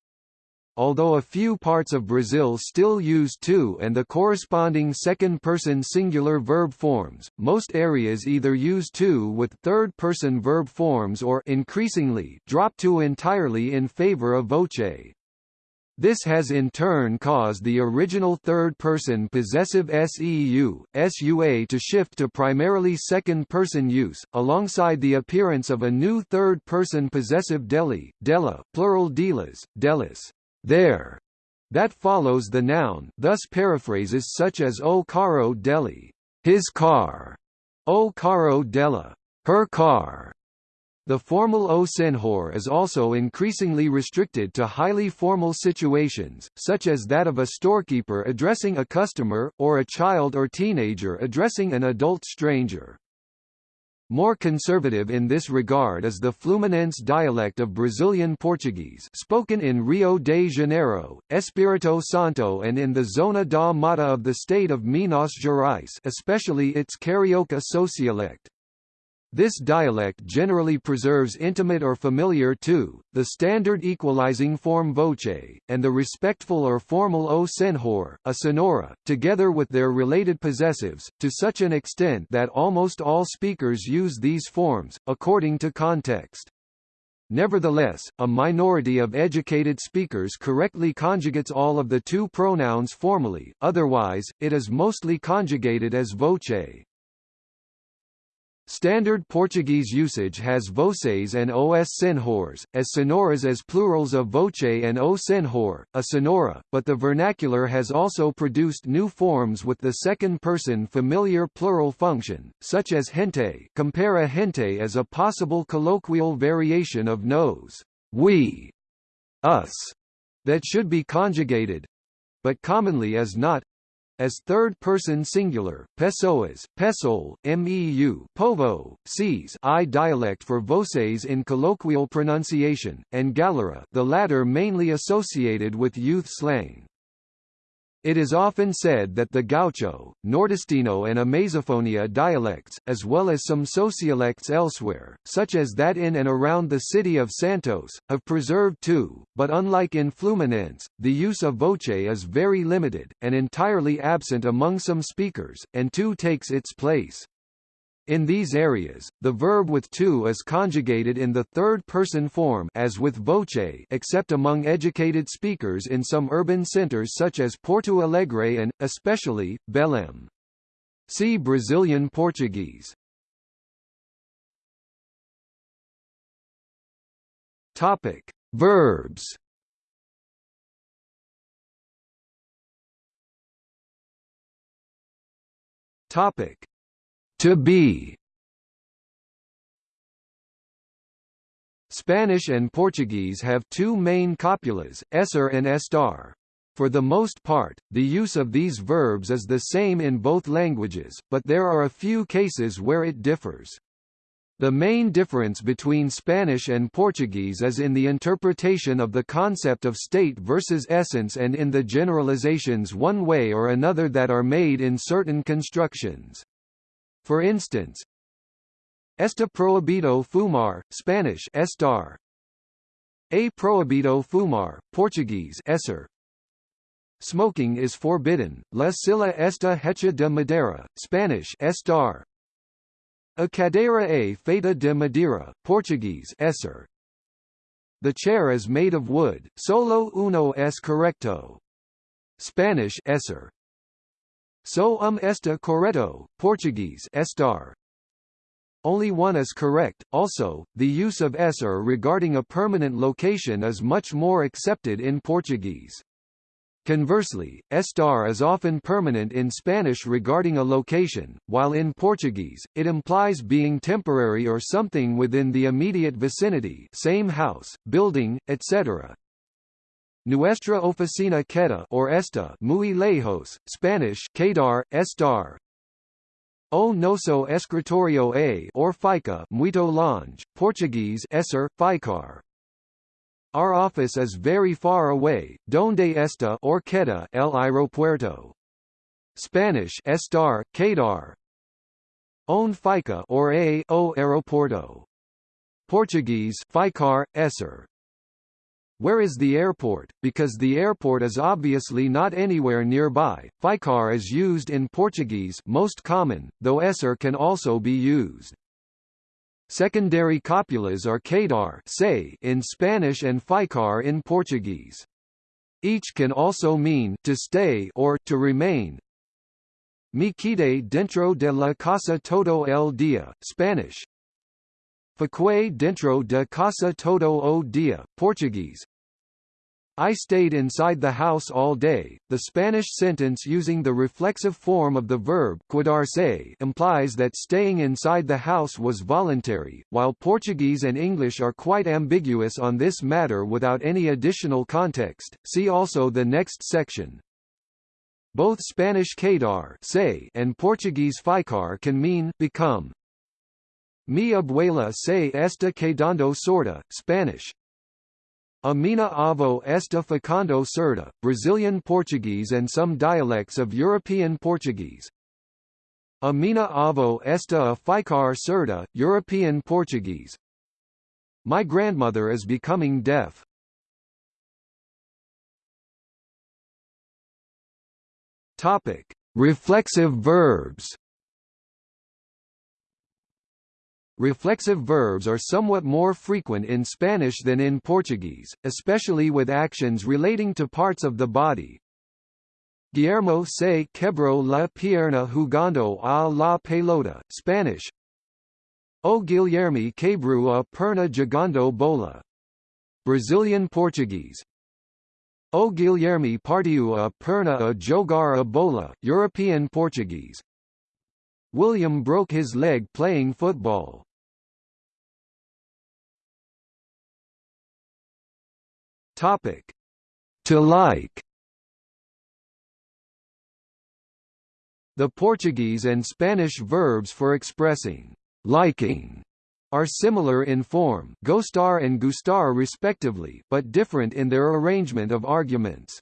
Although a few parts of Brazil still use tu and the corresponding second-person singular verb forms, most areas either use tu with third-person verb forms or increasingly drop tu entirely in favor of voce. This has in turn caused the original third-person possessive seu, sua to shift to primarily second-person use, alongside the appearance of a new third-person possessive deli, della, plural delas, delis there, that follows the noun thus paraphrases such as o caro deli, his car, o caro della, her car. The formal o senhor is also increasingly restricted to highly formal situations, such as that of a storekeeper addressing a customer, or a child or teenager addressing an adult stranger. More conservative in this regard is the Fluminense dialect of Brazilian Portuguese spoken in Rio de Janeiro, Espírito Santo and in the Zona da Mata of the state of Minas Gerais especially its Carioca sociolect. This dialect generally preserves intimate or familiar to, the standard equalizing form voce, and the respectful or formal o senhor, a sonora, together with their related possessives, to such an extent that almost all speakers use these forms, according to context. Nevertheless, a minority of educated speakers correctly conjugates all of the two pronouns formally, otherwise, it is mostly conjugated as voce. Standard Portuguese usage has voces and os senhores, as sonoras as plurals of voce and o senhor, a sonora, but the vernacular has also produced new forms with the second-person familiar plural function, such as gente compare a gente as a possible colloquial variation of nos, we, us, that should be conjugated, but commonly is not, as third-person singular, pessoas, pessoal, meu, povo, sees I dialect for voces in colloquial pronunciation, and galera the latter mainly associated with youth slang. It is often said that the Gaucho, Nordestino and Amazofonia dialects, as well as some sociolects elsewhere, such as that in and around the city of Santos, have preserved too, but unlike in Fluminense, the use of voce is very limited, and entirely absent among some speakers, and tu takes its place. In these areas, the verb with tu is conjugated in the third-person form as with voce except among educated speakers in some urban centers such as Porto Alegre and, especially, Belém. See Brazilian Portuguese. Topic: Verbs. Topic: to be Spanish and Portuguese have two main copulas, esser and estar. For the most part, the use of these verbs is the same in both languages, but there are a few cases where it differs. The main difference between Spanish and Portuguese is in the interpretation of the concept of state versus essence and in the generalizations one way or another that are made in certain constructions. For instance, Está prohibido fumar, Spanish estar. A prohibido fumar, Portuguese esser. Smoking is forbidden, la silla está hecha de madera, Spanish estar. A cadeira é feita de madeira, Portuguese esser. The chair is made of wood, solo uno es correcto. Spanish esser. So um esta correto, Portuguese estar. Only one is correct. Also, the use of esser regarding a permanent location is much more accepted in Portuguese. Conversely, estar is often permanent in Spanish regarding a location, while in Portuguese, it implies being temporary or something within the immediate vicinity same house, building, etc. Nuestra oficina queda or esta muy lejos, Spanish quedar, estar. O nosso escritorio a or fica muito longe, Portuguese esser, ficar. Our office is very far away, donde está or queda el aeropuerto. Spanish estar, quedar. On fica or a o aeroporto. Portuguese ficar, esser. Where is the airport? Because the airport is obviously not anywhere nearby. Ficar is used in Portuguese most common, though esser can also be used. Secondary copulas are quedar say in Spanish and ficar in Portuguese. Each can also mean to stay or to remain. Me quede dentro de la casa todo el día, Spanish. Fiquei dentro de casa todo o dia, Portuguese. I stayed inside the house all day. The Spanish sentence using the reflexive form of the verb quedarse implies that staying inside the house was voluntary, while Portuguese and English are quite ambiguous on this matter without any additional context. See also the next section. Both Spanish quedar say and Portuguese ficar can mean become. Mi abuela se está quedando sorda, Spanish, a minha avó está ficando surda, Brazilian Portuguese and some dialects of European Portuguese. Amina avó está a ficar surda, European Portuguese. My grandmother is becoming deaf. Topic: Reflexive verbs. Reflexive verbs are somewhat more frequent in Spanish than in Portuguese, especially with actions relating to parts of the body. Guillermo se quebró la pierna jugando a la pelota, Spanish. O Guilherme Cabru a perna jogando bola. Brazilian Portuguese. O Guilherme partiu a perna a jogar a bola, European Portuguese. William broke his leg playing football. Topic: To like. The Portuguese and Spanish verbs for expressing liking are similar in form gostar and gustar respectively but different in their arrangement of arguments.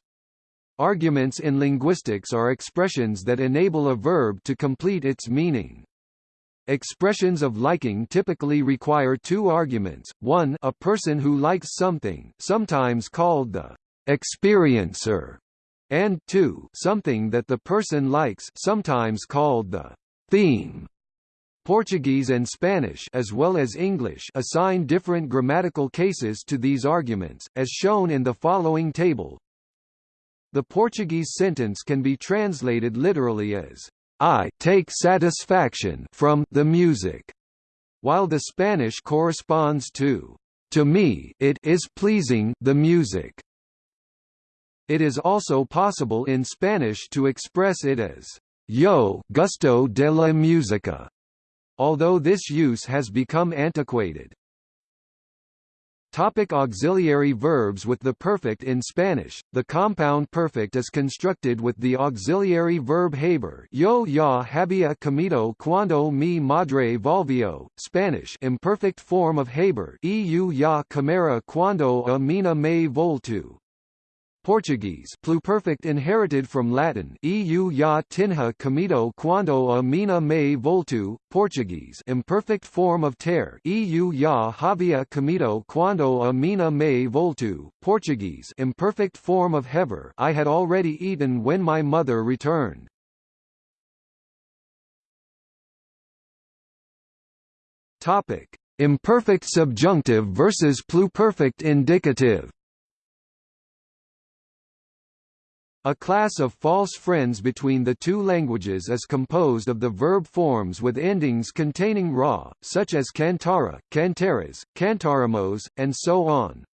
Arguments in linguistics are expressions that enable a verb to complete its meaning. Expressions of liking typically require two arguments, one a person who likes something sometimes called the experiencer, and two something that the person likes sometimes called the theme. Portuguese and Spanish as well as English assign different grammatical cases to these arguments, as shown in the following table. The Portuguese sentence can be translated literally as, I take satisfaction from the music, while the Spanish corresponds to, to me it is pleasing the music. It is also possible in Spanish to express it as, yo gusto de la música, although this use has become antiquated. Topic auxiliary verbs With the perfect in Spanish, the compound perfect is constructed with the auxiliary verb haber yo ya había comido cuando mi madre volvió, Spanish imperfect form of haber eu ya comera cuando a mina me voltu, Portuguese pluperfect inherited from Latin eu ya tinha comido quando a mina me voltu, Portuguese imperfect form of ter eu ya havia comido quando a mina me voltu, Portuguese imperfect form of hever I had already eaten when my mother returned. Topic: Imperfect subjunctive versus pluperfect indicative. A class of false friends between the two languages is composed of the verb forms with endings containing ra, such as cantara, cantaras, cantaramos, and so on.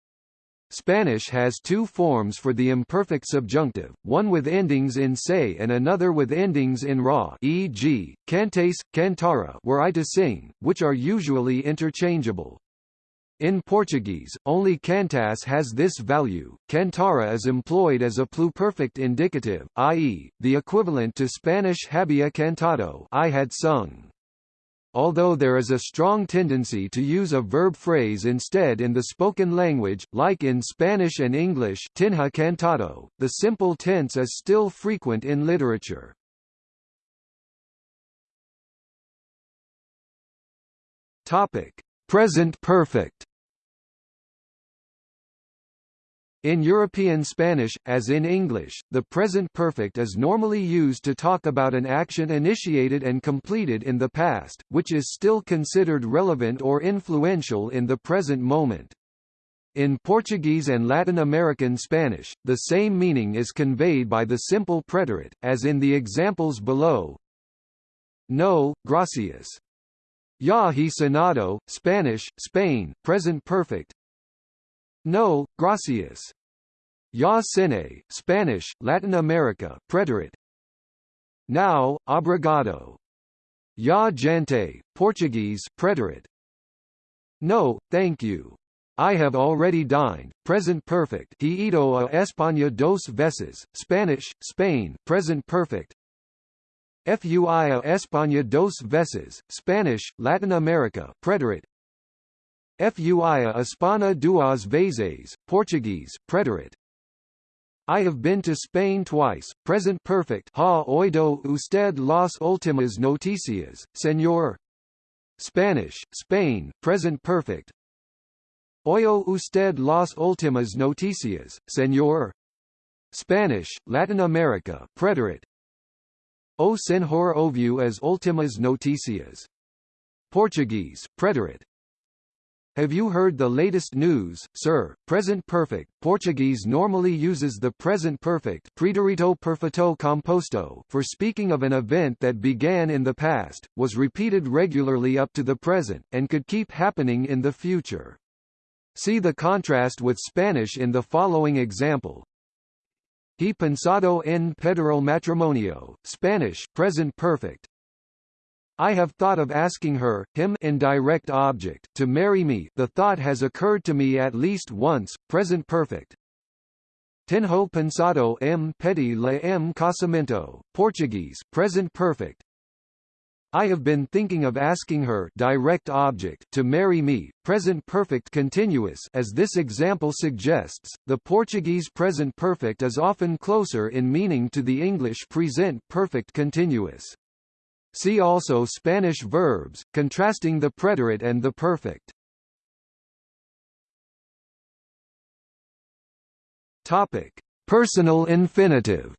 Spanish has two forms for the imperfect subjunctive, one with endings in se and another with endings in ra e.g., cantes, cantara were I to sing, which are usually interchangeable. In Portuguese, only cantas has this value. Cantara is employed as a pluperfect indicative, i.e., the equivalent to Spanish había cantado I had sung. Although there is a strong tendency to use a verb phrase instead in the spoken language, like in Spanish and English tinha cantado, the simple tense is still frequent in literature. Topic: Present perfect In European Spanish, as in English, the present perfect is normally used to talk about an action initiated and completed in the past, which is still considered relevant or influential in the present moment. In Portuguese and Latin American Spanish, the same meaning is conveyed by the simple preterite, as in the examples below. No, gracias. Ya he cenado, Spanish, Spain, present perfect, no, gracias. Ya cine, Spanish, Latin America, preterite. Now, obrigado. Ya gente, Portuguese, preterite. No, thank you. I have already dined, present perfect he ido a España dos veces, Spanish, Spain, present perfect. Fui a España dos veces, Spanish, Latin America, preterite. Fui a Espanha duas vezes, Portuguese, preterite. I have been to Spain twice, present perfect ha oído usted las últimas noticias, señor. Spanish, Spain, present perfect. Oyo usted las últimas noticias, señor. Spanish, Latin America, preterite. O senhor ouviu as últimas noticias. Portuguese, preterite. Have you heard the latest news, sir? Present perfect. Portuguese normally uses the present perfect preterito perfeito composto for speaking of an event that began in the past, was repeated regularly up to the present, and could keep happening in the future. See the contrast with Spanish in the following example. He pensado en Pedro matrimonio, Spanish, present perfect, I have thought of asking her, him indirect object, to marry me the thought has occurred to me at least once, present perfect. Tenho pensado em pedir le em casamento, Portuguese, present perfect. I have been thinking of asking her direct object to marry me, present perfect continuous as this example suggests. The Portuguese present perfect is often closer in meaning to the English present perfect continuous. See also Spanish verbs, contrasting the preterite and the perfect. Topic: Personal infinitive.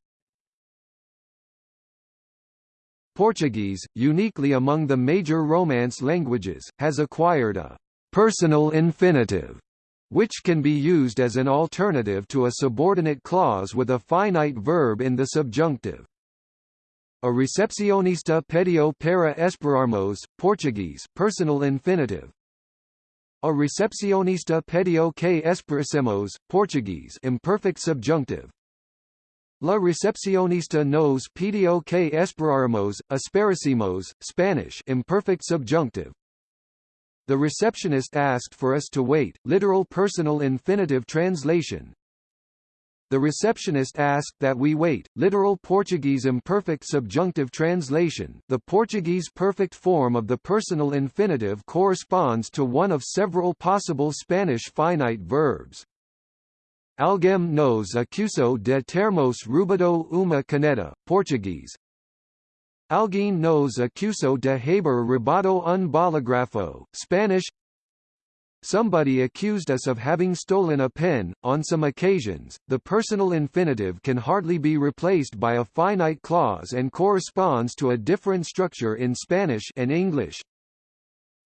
Portuguese, uniquely among the major Romance languages, has acquired a personal infinitive, which can be used as an alternative to a subordinate clause with a finite verb in the subjunctive. A recepcionista pediu para esperarmos, Portuguese, personal infinitive. A recepcionista pediu que esperemos, Portuguese, imperfect subjunctive. La recepcionista nos pediu que esperáramos, esperacimos, Spanish, imperfect subjunctive. The receptionist asked for us to wait, literal personal infinitive translation, the receptionist asked that we wait. Literal Portuguese imperfect subjunctive translation. The Portuguese perfect form of the personal infinitive corresponds to one of several possible Spanish finite verbs. Alguém nos acusou de termos roubado uma caneta, Portuguese. Alguém nos acusou de haber roubado un bolígrafo, Spanish. Somebody accused us of having stolen a pen. On some occasions, the personal infinitive can hardly be replaced by a finite clause and corresponds to a different structure in Spanish and English.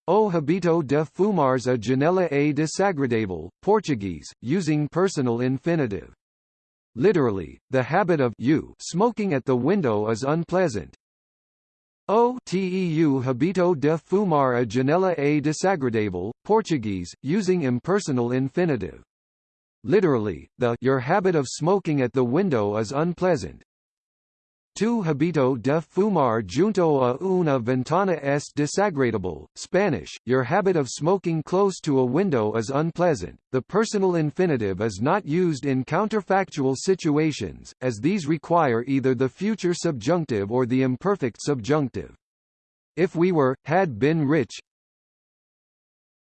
O habito de fumar a janela é desagradável, Portuguese, using personal infinitive. Literally, the habit of you smoking at the window is unpleasant. O teu habito de fumar a janela é desagradável, Portuguese, using impersonal infinitive. Literally, the your habit of smoking at the window is unpleasant. Tu habito de fumar junto a una ventana es desagradable. Spanish, your habit of smoking close to a window is unpleasant. The personal infinitive is not used in counterfactual situations, as these require either the future subjunctive or the imperfect subjunctive. If we were, had been rich,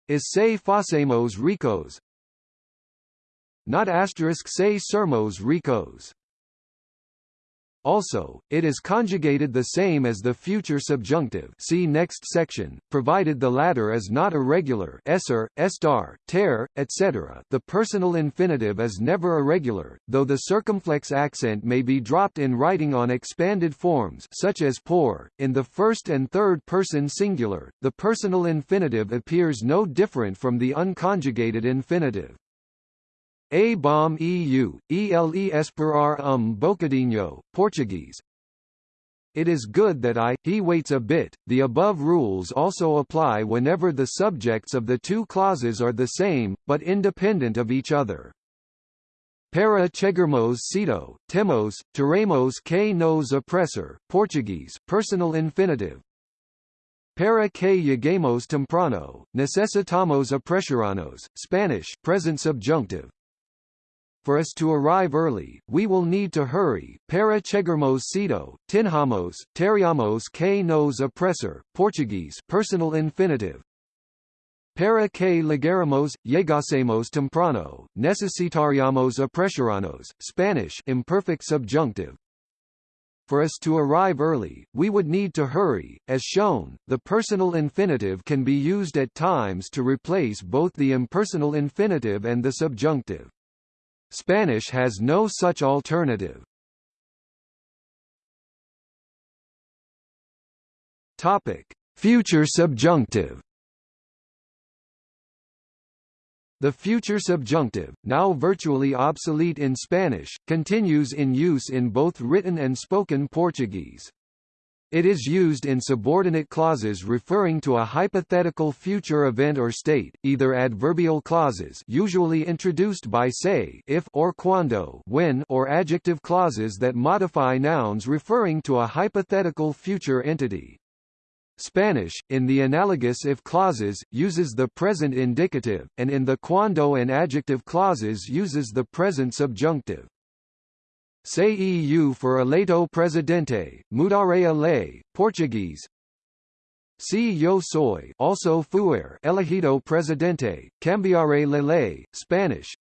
is se fosemos ricos, not asterisk se sermos ricos. Also, it is conjugated the same as the future subjunctive see next section, provided the latter is not irregular esser, estar, ter, etc. The personal infinitive is never irregular, though the circumflex accent may be dropped in writing on expanded forms such as por. In the first and third person singular, the personal infinitive appears no different from the unconjugated infinitive. A bom eu, ele esperar um bocadinho, Portuguese. It is good that I, he waits a bit. The above rules also apply whenever the subjects of the two clauses are the same, but independent of each other. Para chegarmos cedo, temos, teremos que nos apressar, Portuguese, personal infinitive. Para que lleguemos temprano, necesitamos apressurarnos, Spanish, present subjunctive. For us to arrive early, we will need to hurry. Para chegarmos cedo, tinhamos, teriamos que nos apressar, Portuguese, personal infinitive. Para que llegaremos, llegásemos temprano, necesitaríamos apressurarnos, Spanish, imperfect subjunctive. For us to arrive early, we would need to hurry. As shown, the personal infinitive can be used at times to replace both the impersonal infinitive and the subjunctive. Spanish has no such alternative. Topic: Future subjunctive. The future subjunctive, now virtually obsolete in Spanish, continues in use in both written and spoken Portuguese. It is used in subordinate clauses referring to a hypothetical future event or state, either adverbial clauses usually introduced by say if or quando when or adjective clauses that modify nouns referring to a hypothetical future entity. Spanish, in the analogous if clauses, uses the present indicative, and in the quando and adjective clauses uses the present subjunctive. Say EU for eleito presidente, mudaré a lei, Portuguese. Si yo soy also fuer elegido presidente, cambiaré la ley, Spanish.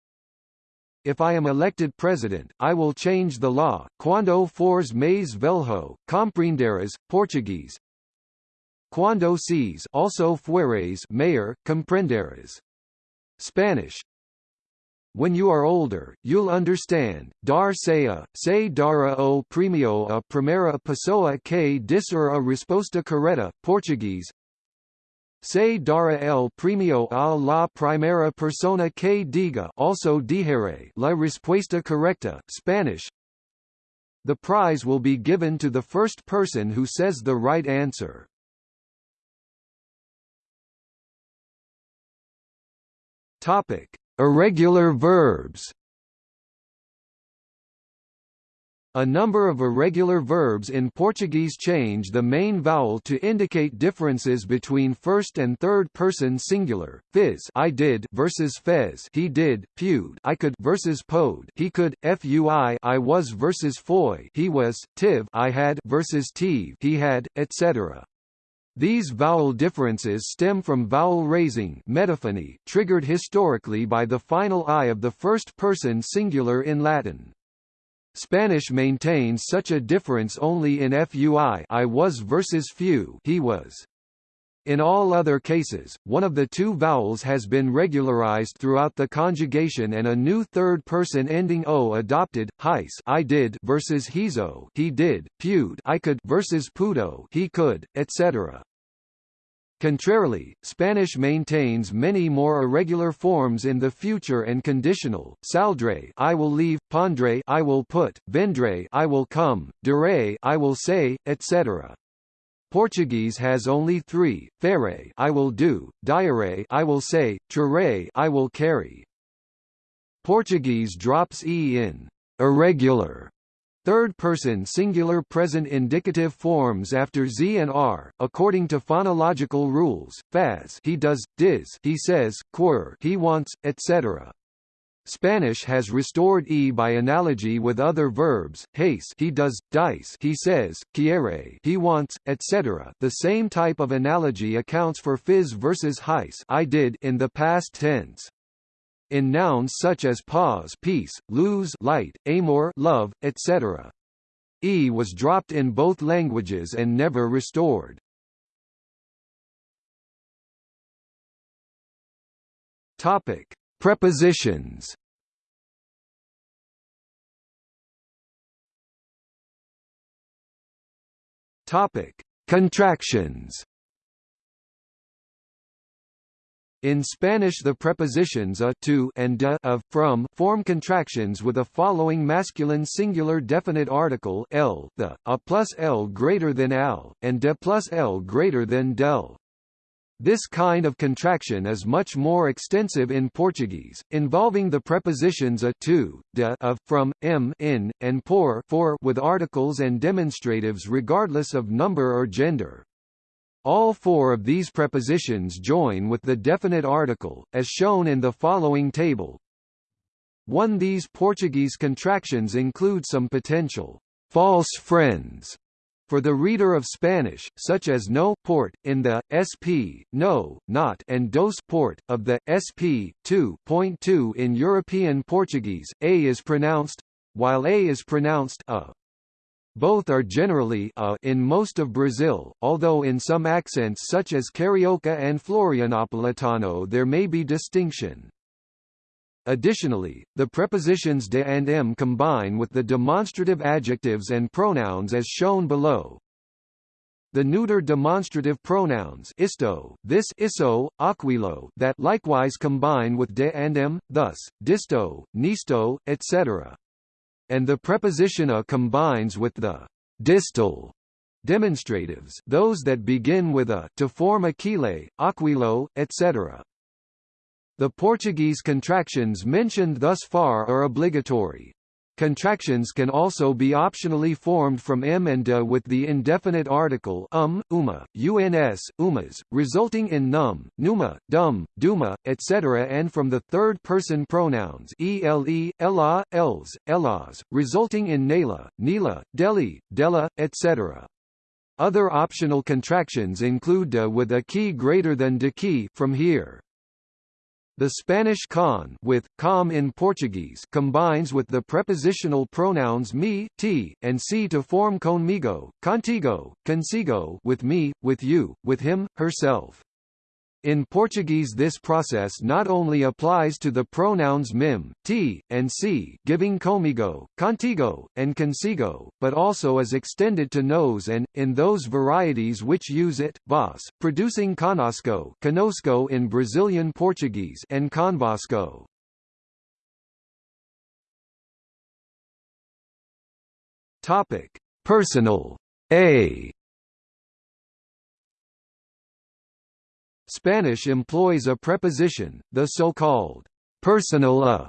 If I am elected president, I will change the law. Quando fores mais velho, compreenderás, Portuguese. Cuando seas also fueres mayor, comprenderás. Spanish when you are older, you'll understand. Dar sea, se dará o premio a primera pessoa que disser a resposta correta, Portuguese. Se dará el premio a la primera persona que diga also dijere la respuesta correcta, Spanish. The prize will be given to the first person who says the right answer. Topic: Irregular verbs. A number of irregular verbs in Portuguese change the main vowel to indicate differences between first and third person singular. Fiz I did versus fez he did, pewed I could versus pode he could, fui I was versus foi he was, tiv I had versus tive he had, etc. These vowel differences stem from vowel raising metaphony triggered historically by the final I of the first person singular in Latin. Spanish maintains such a difference only in FUI I was versus fue he was. In all other cases, one of the two vowels has been regularized throughout the conjugation and a new third-person ending o adopted. Hice I did versus hizo he did, pewed I could versus pudo he could, etc. Contrarily, Spanish maintains many more irregular forms in the future and conditional. Saldré I will leave, pondré I will put, vendré I will come, diré I will say, etc. Portuguese has only three: farei I will do, diaré I will say, traré I will carry. Portuguese drops e in irregular Third-person singular present indicative forms after z and r, according to phonological rules. Faz he does, diz he says, quer he wants, etc. Spanish has restored e by analogy with other verbs. Hace he does, dice he says, quiere he wants, etc. The same type of analogy accounts for fiz versus hice I did in the past tense. In nouns such as pause peace, lose light, amor love, etc. E was dropped in both languages and never restored. Topic: Prepositions. Topic: Contractions. In Spanish the prepositions a to and de of from form contractions with a following masculine singular definite article el the, a plus l greater than al, and de plus l greater than del. This kind of contraction is much more extensive in Portuguese, involving the prepositions a to, de of, from, m in, and por for with articles and demonstratives regardless of number or gender. All four of these prepositions join with the definite article, as shown in the following table. 1 These Portuguese contractions include some potential false friends for the reader of Spanish, such as no port in the sp, no, not, and dos port of the sp 2.2 in European Portuguese, a is pronounced while a is pronounced a. Both are generally a in most of Brazil, although in some accents such as Carioca and Florianopolitano there may be distinction. Additionally, the prepositions de and m combine with the demonstrative adjectives and pronouns as shown below. the neuter demonstrative pronouns isto, this iso, aquilo that likewise combine with de and em, thus, disto, nisto, etc. And the preposition a combines with the distal demonstratives those that begin with a to form aquile, aquilo, etc. The Portuguese contractions mentioned thus far are obligatory. Contractions can also be optionally formed from m and de with the indefinite article um, uma, uns, umas, resulting in num, numa, dum, duma, etc. and from the third-person pronouns ele, ella, els, ellas, resulting in nela, nila, deli, della, etc. Other optional contractions include de with a key greater than de key from here. The Spanish con with com in Portuguese combines with the prepositional pronouns me, ti, and si to form conmigo, contigo, consigo with me, with you, with him, herself. In Portuguese this process not only applies to the pronouns mim, ti, and si giving comigo, contigo, and consigo, but also is extended to nos and, in those varieties which use it, vos, producing conosco, conosco in Brazilian Portuguese and convosco. Topic: Personal. A Spanish employs a preposition, the so-called personal a,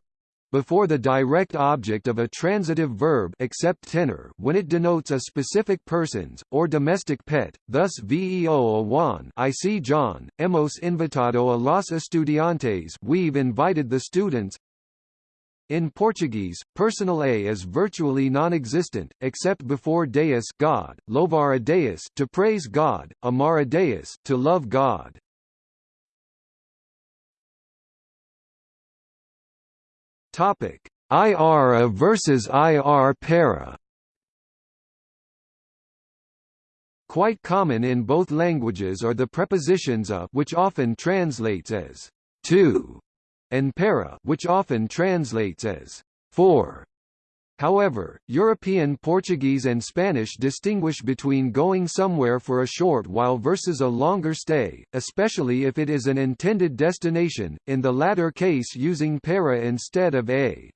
before the direct object of a transitive verb except tenor when it denotes a specific person's, or domestic pet, thus veo a Juan I see John, hemos invitado a los estudiantes we've invited the students in Portuguese, personal a is virtually non-existent, except before deus God, louvar a Deus to praise God, amar a Deus to love God. Topic: IRA versus IR para. Quite common in both languages are the prepositions a which often translates as to and para which often translates as for. However, European Portuguese and Spanish distinguish between going somewhere for a short while versus a longer stay, especially if it is an intended destination, in the latter case using para instead of a.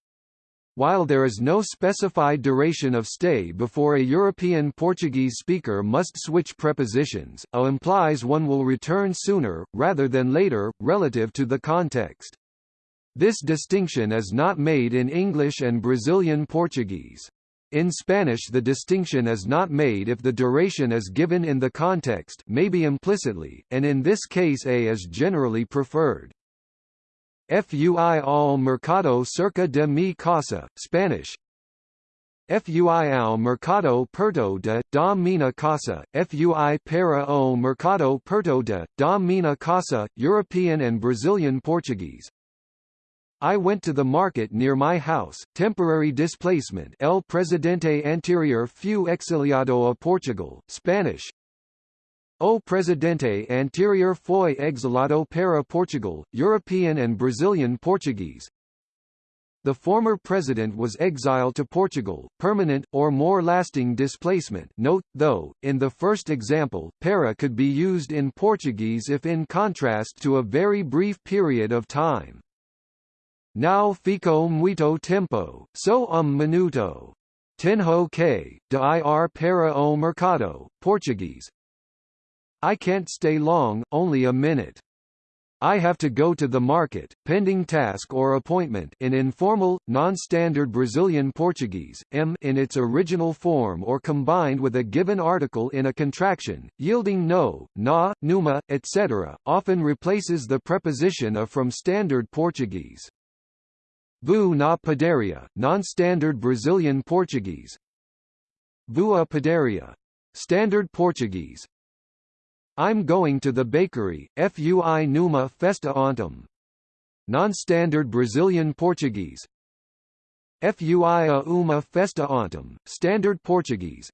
While there is no specified duration of stay before a European Portuguese speaker must switch prepositions, a implies one will return sooner, rather than later, relative to the context. This distinction is not made in English and Brazilian Portuguese. In Spanish the distinction is not made if the duration is given in the context maybe implicitly, and in this case a is generally preferred. Fui al mercado cerca de mi casa, Spanish Fui al mercado perto de da minha casa, fui para o mercado perto de da minha casa, European and Brazilian Portuguese, I went to the market near my house, temporary displacement El Presidente Anterior fui exiliado a Portugal, Spanish. O Presidente Anterior foi exilado para Portugal, European and Brazilian Portuguese. The former president was exiled to Portugal, permanent, or more lasting displacement. Note, though, in the first example, para could be used in Portuguese if in contrast to a very brief period of time. Now fico muito tempo, so um minuto. Tenho que, de ir para o mercado, Portuguese. I can't stay long, only a minute. I have to go to the market, pending task or appointment in informal, non-standard Brazilian Portuguese, m in its original form or combined with a given article in a contraction, yielding no, na, numa, etc., often replaces the preposition a from standard Portuguese. Vou na padaria, non-standard Brazilian Portuguese. Vua padaria. Standard Portuguese. I'm going to the bakery, fui numa festa ontem. Non-standard Brazilian Portuguese. Fui a uma festa ontem, Standard Portuguese.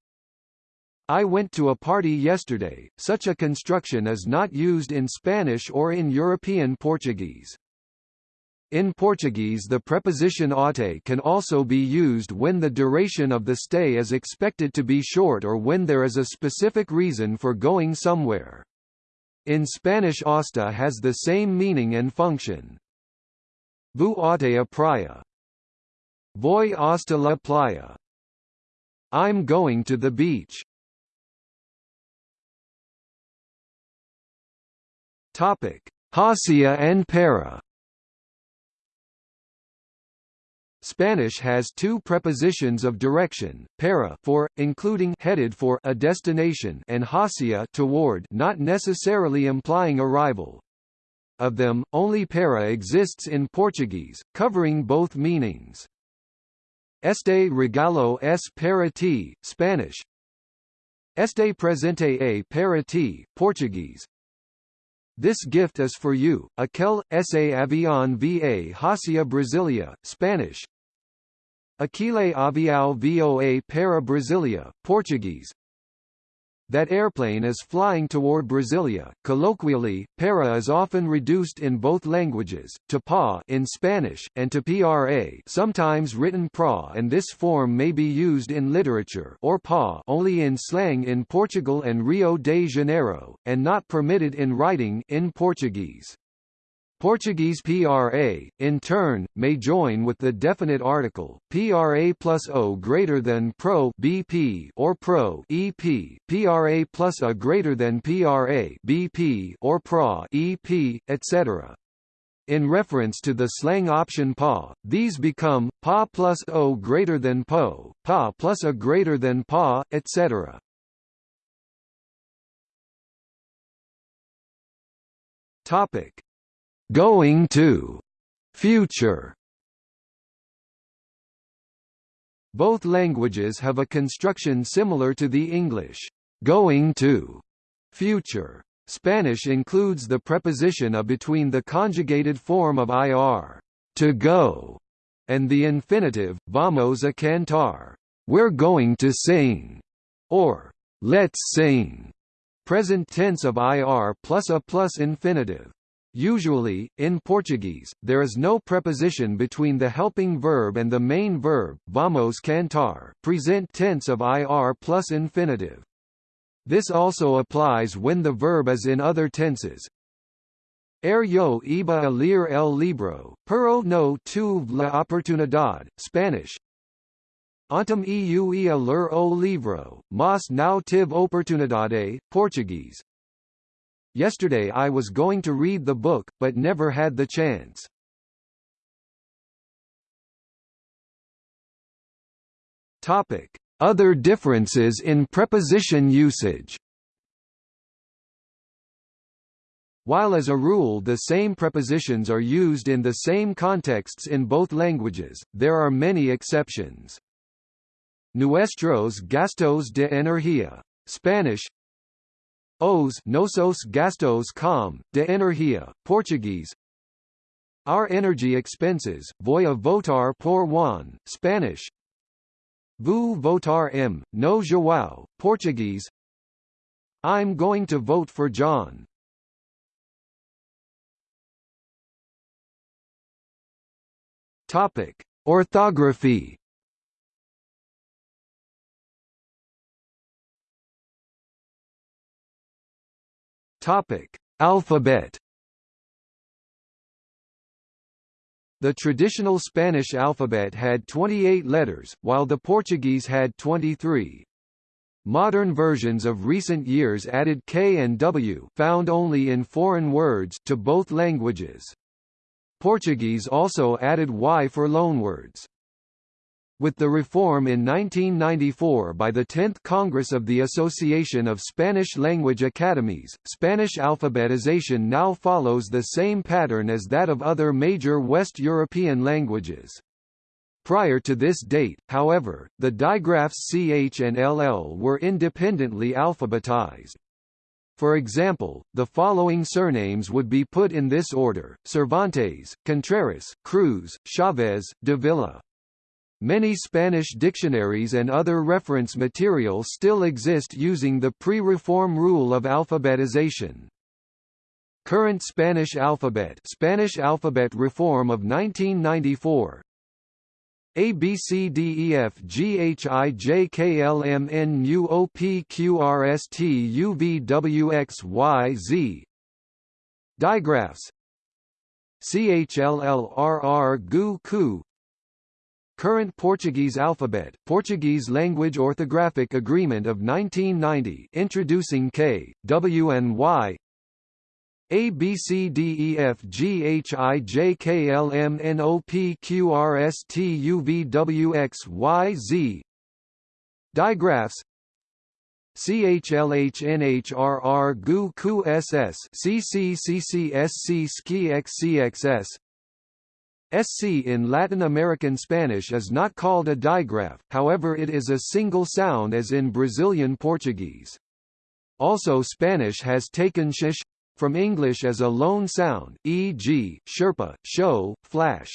I went to a party yesterday, such a construction is not used in Spanish or in European Portuguese. In Portuguese the preposition até can also be used when the duration of the stay is expected to be short or when there is a specific reason for going somewhere. In Spanish hasta has the same meaning and function. Vou até a praia. Voy hasta la playa. I'm going to the beach. Topic: Hacia and para. Spanish has two prepositions of direction, para for, including headed for a destination and hacia toward not necessarily implying arrival. Of them, only para exists in Portuguese, covering both meanings. Este regalo es para ti, Spanish. Este presente é para ti, Portuguese. This gift is for you, aquel, ese avión va hacia Brasilia, Spanish. Aquele avião voa para Brasilia, Portuguese. That airplane is flying toward Brasilia. Colloquially, para is often reduced in both languages, to pa in Spanish, and to pra sometimes written pra and this form may be used in literature or pa only in slang in Portugal and Rio de Janeiro, and not permitted in writing in Portuguese. Portuguese PRA, in turn, may join with the definite article, PRA plus O greater than Pro BP or Pro EP, PRA plus A greater than PRA BP or PRA EP, etc. In reference to the slang option PA, these become, PA plus O greater than PO, PA plus A greater than PA, etc. Topic Going to. Future. Both languages have a construction similar to the English. Going to. Future. Spanish includes the preposition a between the conjugated form of ir to go and the infinitive vamos a cantar we're going to sing or let's sing. Present tense of ir plus a plus infinitive Usually, in Portuguese, there is no preposition between the helping verb and the main verb vamos cantar present tense of ir plus infinitive. This also applies when the verb is in other tenses. Er yo iba a leer el libro, pero no tuve la oportunidad, Spanish. Antum eu ia ler o livro, mas não tive oportunidade, Portuguese. Yesterday I was going to read the book, but never had the chance. Topic: Other differences in preposition usage. While as a rule the same prepositions are used in the same contexts in both languages, there are many exceptions. Nuestros gastos de energía Spanish Os nosos gastos com, de energia, Portuguese. Our energy expenses, voy a votar por Juan, Spanish. Vou votar m, no João, Portuguese. I'm going to vote for John. Topic: Orthography Topic: Alphabet. The traditional Spanish alphabet had 28 letters, while the Portuguese had 23. Modern versions of recent years added K and W found only in foreign words to both languages. Portuguese also added Y for loanwords. With the reform in 1994 by the 10th Congress of the Association of Spanish-Language Academies, Spanish alphabetization now follows the same pattern as that of other major West European languages. Prior to this date, however, the digraphs ch and ll were independently alphabetized. For example, the following surnames would be put in this order, Cervantes, Contreras, Cruz, Chavez, de Villa. Many Spanish dictionaries and other reference material still exist using the pre-reform rule of alphabetization. Current Spanish alphabet Spanish alphabet reform of 1994 A B C D E F G H I J K L M N U O P Q R S T U V W X Y Z. Digraphs. CHLLRR GU KU Current Portuguese alphabet Portuguese Language Orthographic Agreement of 1990 introducing K, W and Y. A B C D E F G H I J K L M N O P Q R S T U V W X Y Z. Digraphs. CHLHNHRR SC in Latin American Spanish is not called a digraph, however it is a single sound as in Brazilian Portuguese. Also Spanish has taken sh from English as a lone sound, e.g., sherpa, show, flash.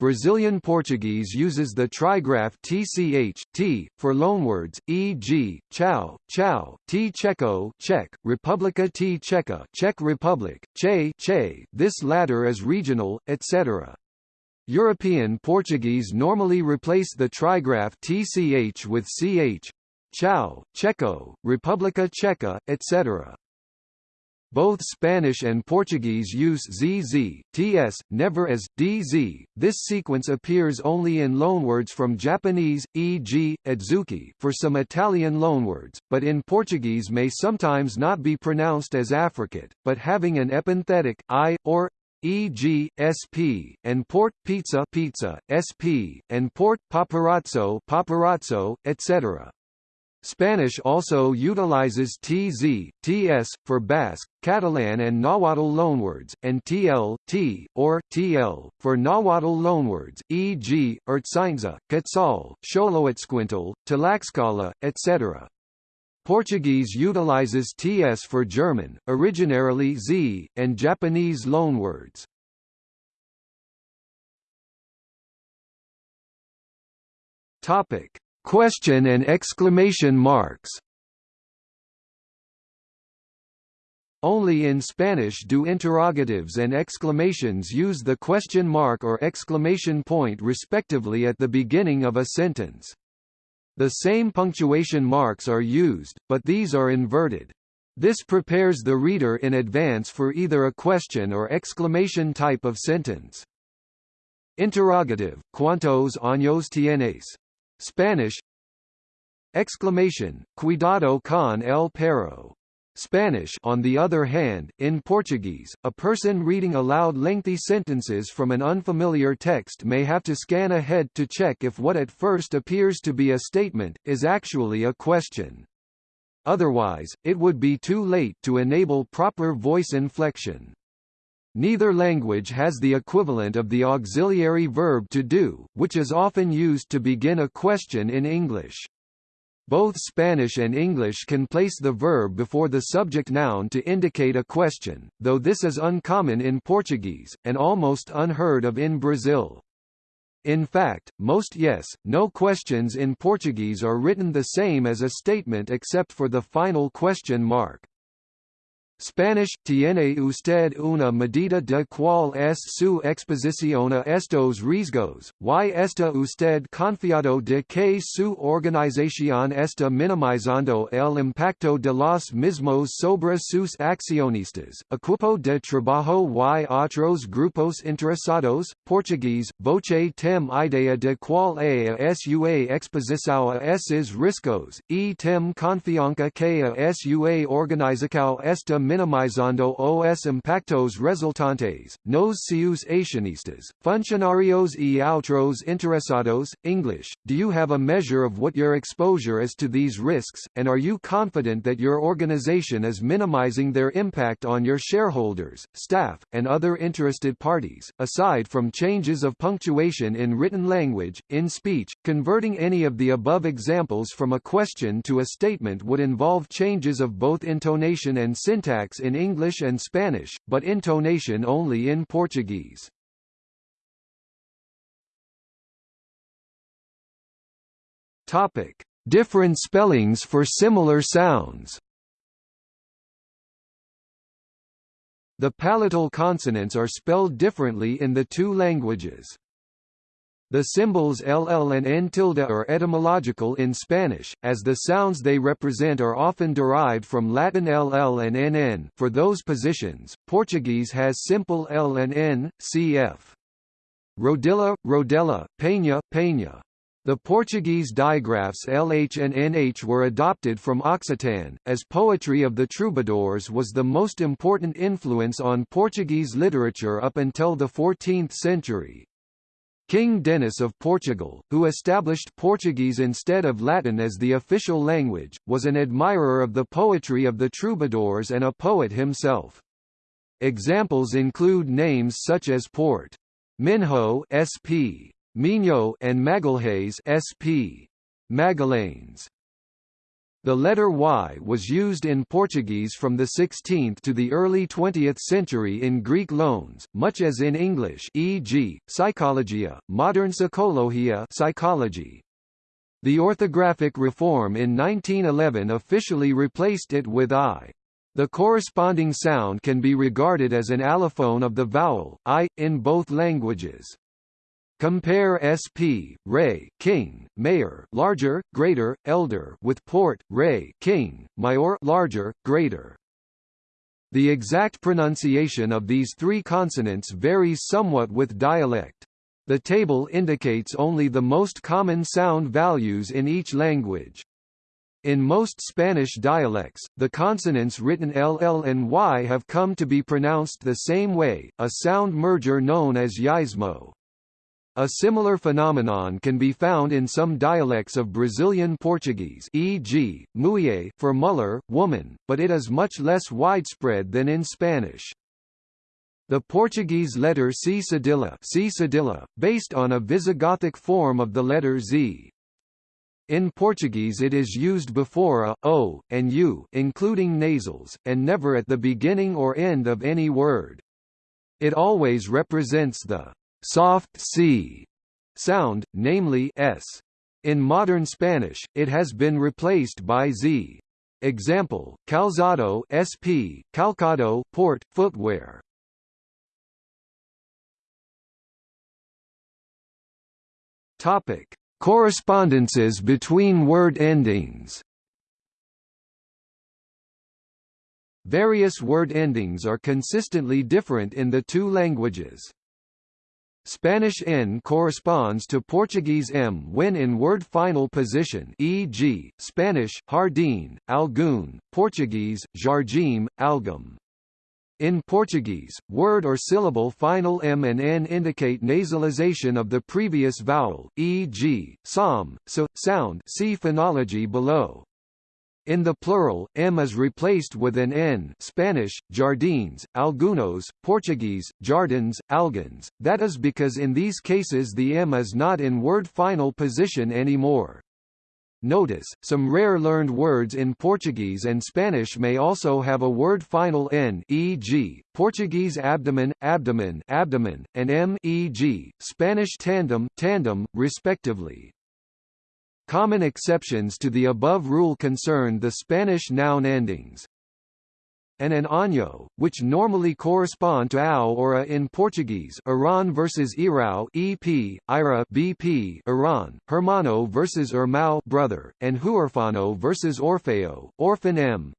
Brazilian Portuguese uses the trigraph tch, t, for loanwords, e.g., chao, chao, t checo Czech, Republika t Checa Czech Republic, che, che this latter is regional, etc. European Portuguese normally replace the trigraph tch with ch, chao, checo, Republika Checa, etc. Both Spanish and Portuguese use ZZ, TS, never as DZ. This sequence appears only in loanwords from Japanese, e.g., adzuki for some Italian loanwords, but in Portuguese may sometimes not be pronounced as affricate, but having an epenthetic i or e.g., sp, and port pizza pizza, sp, and port paparazzo paparazzo, etc. Spanish also utilizes TZ, TS, for Basque, Catalan and Nahuatl loanwords, and TL, T, or TL, for Nahuatl loanwords, e.g., Ertzaintza, Quetzal, Xoloitzcuintla, Tlaxcala, etc. Portuguese utilizes TS for German, originarily Z, and Japanese loanwords. Topic Question and exclamation marks Only in Spanish do interrogatives and exclamations use the question mark or exclamation point respectively at the beginning of a sentence. The same punctuation marks are used, but these are inverted. This prepares the reader in advance for either a question or exclamation type of sentence. Interrogative, ¿Cuántos años tienes? Spanish Exclamation, Cuidado con el perro. Spanish on the other hand, in Portuguese, a person reading aloud lengthy sentences from an unfamiliar text may have to scan ahead to check if what at first appears to be a statement, is actually a question. Otherwise, it would be too late to enable proper voice inflection. Neither language has the equivalent of the auxiliary verb to do, which is often used to begin a question in English. Both Spanish and English can place the verb before the subject noun to indicate a question, though this is uncommon in Portuguese, and almost unheard of in Brazil. In fact, most yes, no questions in Portuguese are written the same as a statement except for the final question mark. Spanish, tiene usted una medida de cuál es su exposición a estos riesgos, y está usted confiado de que su organización está minimizando el impacto de los mismos sobre sus accionistas, equipo de trabajo y otros grupos interesados, portugués, voce tem idea de cuál a sua exposição a esses riscos, e tem confiança que a sua organização está minimizando os impactos resultantes, nos seus acionistas, funcionarios e outros interessados. English, do you have a measure of what your exposure is to these risks, and are you confident that your organization is minimizing their impact on your shareholders, staff, and other interested parties? Aside from changes of punctuation in written language, in speech, converting any of the above examples from a question to a statement would involve changes of both intonation and syntax syntax in English and Spanish, but intonation only in Portuguese. Topic: Different spellings for similar sounds. The palatal consonants are spelled differently in the two languages. The symbols ll and n tilde are etymological in Spanish, as the sounds they represent are often derived from Latin ll and nn. For those positions, Portuguese has simple l and n, cf. Rodilla, rodella, peña, peña. The Portuguese digraphs LH and NH were adopted from Occitan, as poetry of the troubadours was the most important influence on Portuguese literature up until the 14th century. King Denis of Portugal, who established Portuguese instead of Latin as the official language, was an admirer of the poetry of the troubadours and a poet himself. Examples include names such as Port. Minho SP, Minho and Magalhães SP, Magalhães. The letter Y was used in Portuguese from the 16th to the early 20th century in Greek loans, much as in English e.g., psychologia, modern psychologia psychology. The orthographic reform in 1911 officially replaced it with I. The corresponding sound can be regarded as an allophone of the vowel, I, in both languages. Compare sp. Ray, king, mayor, larger, greater, elder with port, Ray, king, mayor, larger, greater. The exact pronunciation of these three consonants varies somewhat with dialect. The table indicates only the most common sound values in each language. In most Spanish dialects, the consonants written LL and Y have come to be pronounced the same way, a sound merger known as yeísmo. A similar phenomenon can be found in some dialects of Brazilian Portuguese e.g., mulher for muller, woman, but it is much less widespread than in Spanish. The Portuguese letter C cedilla, C cedilla based on a Visigothic form of the letter Z. In Portuguese it is used before a, o, and u including nasals, and never at the beginning or end of any word. It always represents the soft C sound, namely s. In modern Spanish, it has been replaced by z. Example: calzado sp, calcado port, footwear. Topic: Correspondences between word endings. Various word endings are consistently different in the two languages. Spanish N corresponds to Portuguese M when in word final position e.g., Spanish jardín, algum, Portuguese, jardim, algum. In Portuguese, word or syllable final M and N indicate nasalization of the previous vowel, e.g., som, so, sound see phonology below. In the plural, m is replaced with an n Spanish, jardines, algunos, Portuguese, jardins, alguns, that is because in these cases the m is not in word final position anymore. Notice, some rare learned words in Portuguese and Spanish may also have a word final n e.g., Portuguese abdomen, abdomen, abdomen, and m e.g., Spanish tandem, tandem, respectively. Common exceptions to the above rule concern the Spanish noun endings and an año, which normally correspond to ao or a in Portuguese Iran versus Irao EP, Ira BP Iran, Hermano versus Irmão brother, and Huerfano versus Orfeo, Orphan M.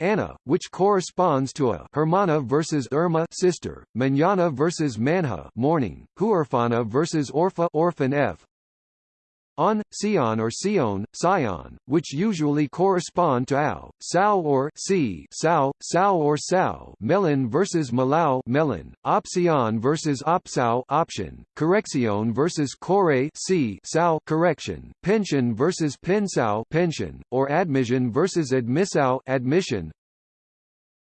Anna, which corresponds to a Hermana versus Irma sister, Manana versus Manha morning, Huerfana versus Orfa orphan F, on, Sion or Sion, Sion, which usually correspond to Ao, Sao or Si, Sao, Sao or Sao, Melon versus Malau, Melon, Option versus Opsao, Option, Correction versus Corre, Si, Sao, Correction, Pension versus Pensao, Pension, or Admission versus Admissao, Admission,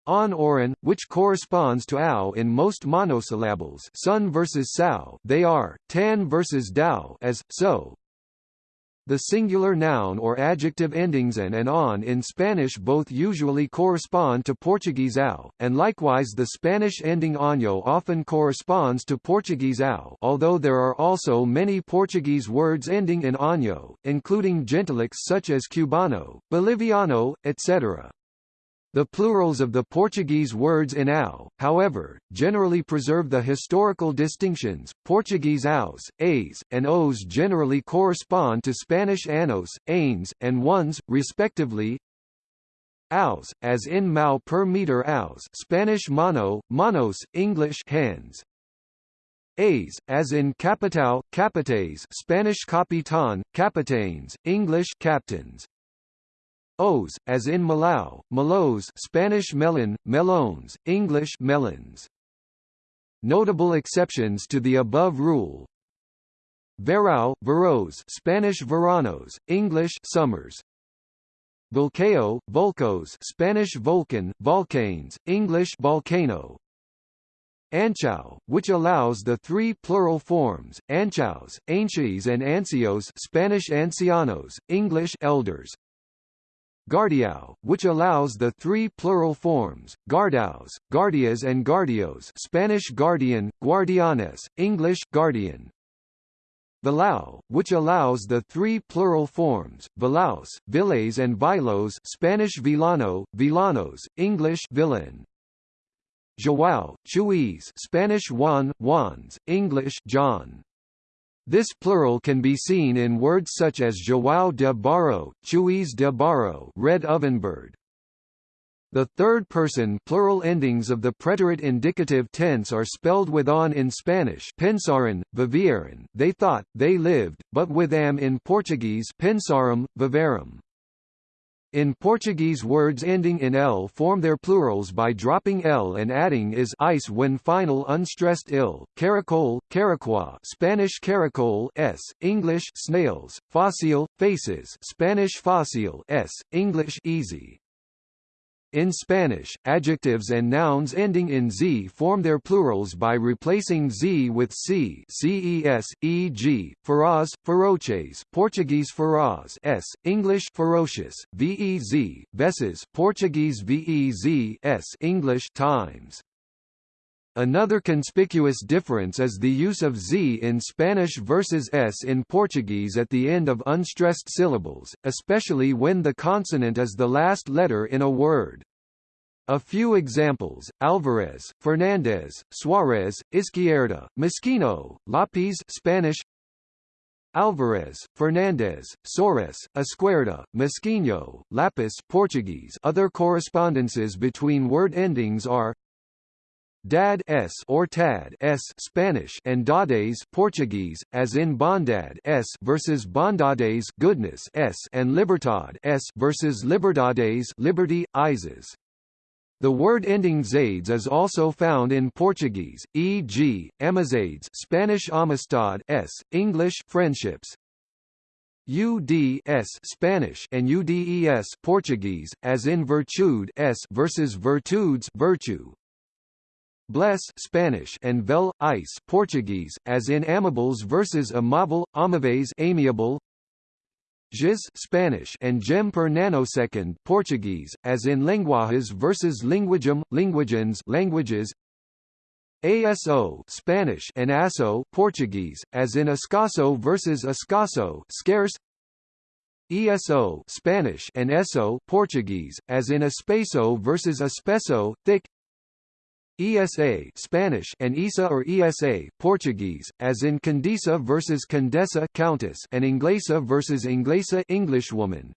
on Oran, which corresponds to Ao in most monosyllables sun versus Sao they are, tan versus Dao as, so, the singular noun or adjective endings an and on in Spanish both usually correspond to Portuguese ao, and likewise the Spanish ending año often corresponds to Portuguese ao although there are also many Portuguese words ending in año, including gentilics such as cubano, boliviano, etc. The plurals of the Portuguese words in ao, however, generally preserve the historical distinctions. Portuguese aos, a's, and os generally correspond to Spanish anos, ains, and ones, respectively. Aos, as in mao per meter aos, Spanish mano, manos, English hands. A's, as in capitao, capites, Spanish capitan, capitanes, English captains. O's, as in Malau, Malos Spanish melon, melones, English melons. Notable exceptions to the above rule Verão, veros Spanish veranos, English summers. Volcao, volcos Spanish volcan, volcanes, English volcano. Anchao, which allows the three plural forms, anchaos, anchies and ancios Spanish ancianos, English elders. Guardiao, which allows the three plural forms, guardaos, guardias and guardios Spanish guardian, guardianes, English guardian. Vilao, which allows the three plural forms, vilaos, viles and vilos Spanish vilano, vilanos, English villain. João, chuis Spanish Juan, Juans, English John. This plural can be seen in words such as João de Barro, Chuis de Barro red ovenbird. The third-person plural endings of the preterite indicative tense are spelled with on in Spanish pensaram, vivieran they thought, they lived, but with am in Portuguese pensaram, viveram. In Portuguese words ending in l form their plurals by dropping l and adding is ice when final unstressed ill, caracol, caracua Spanish caracol s, English snails, fácil, faces Spanish fácil s, English easy. In Spanish, adjectives and nouns ending in z form their plurals by replacing z with c ces, e.g., feroz, feroces Portuguese feroz s, English ferocious, vez, vezes Portuguese vez s, English times. Another conspicuous difference is the use of z in Spanish versus s in Portuguese at the end of unstressed syllables, especially when the consonant is the last letter in a word. A few examples, Alvarez, Fernandez, Suarez, Izquierda, Mosquino, Lápiz Spanish Alvarez, Fernandez, Soares, Esquerda, Mosquino, Lapis Portuguese Other correspondences between word endings are Dad s or tad s Spanish and dades Portuguese, as in bondad s versus bondades goodness s and libertad s versus liberdades liberty, Ises. The word ending zades is also found in Portuguese, e.g., amizades Spanish amistad s, English friendships, UDS Spanish and UDES Portuguese, as in virtude s versus virtudes virtue. Bless Spanish and vel ice Portuguese, as in amables versus amavel, amaves amiable. Giz Spanish and gem per nanosecond Portuguese, as in lenguajes versus linguagem, linguagens languages. ASO Spanish and ASO Portuguese, as in escaso versus escaso scarce. ESO Spanish and ESO Portuguese, as in espeso versus espeso thick. ESA Spanish and ESA or ESA Portuguese, as in Condesa versus Condessa Countess and Inglesa versus Inglesa Englishwoman.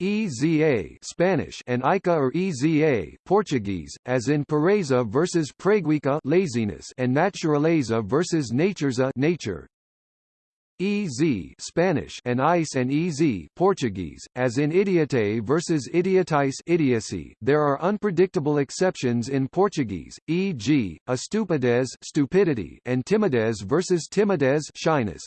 EZA Spanish and ICA or EZA Portuguese, as in pereza versus preguiça laziness and naturaleza versus natureza nature. EZ Spanish and ICE and EZ Portuguese, as in idiotez versus idiotice idiocy. There are unpredictable exceptions in Portuguese, e.g., estupidez stupidity and timidez versus timidez shyness.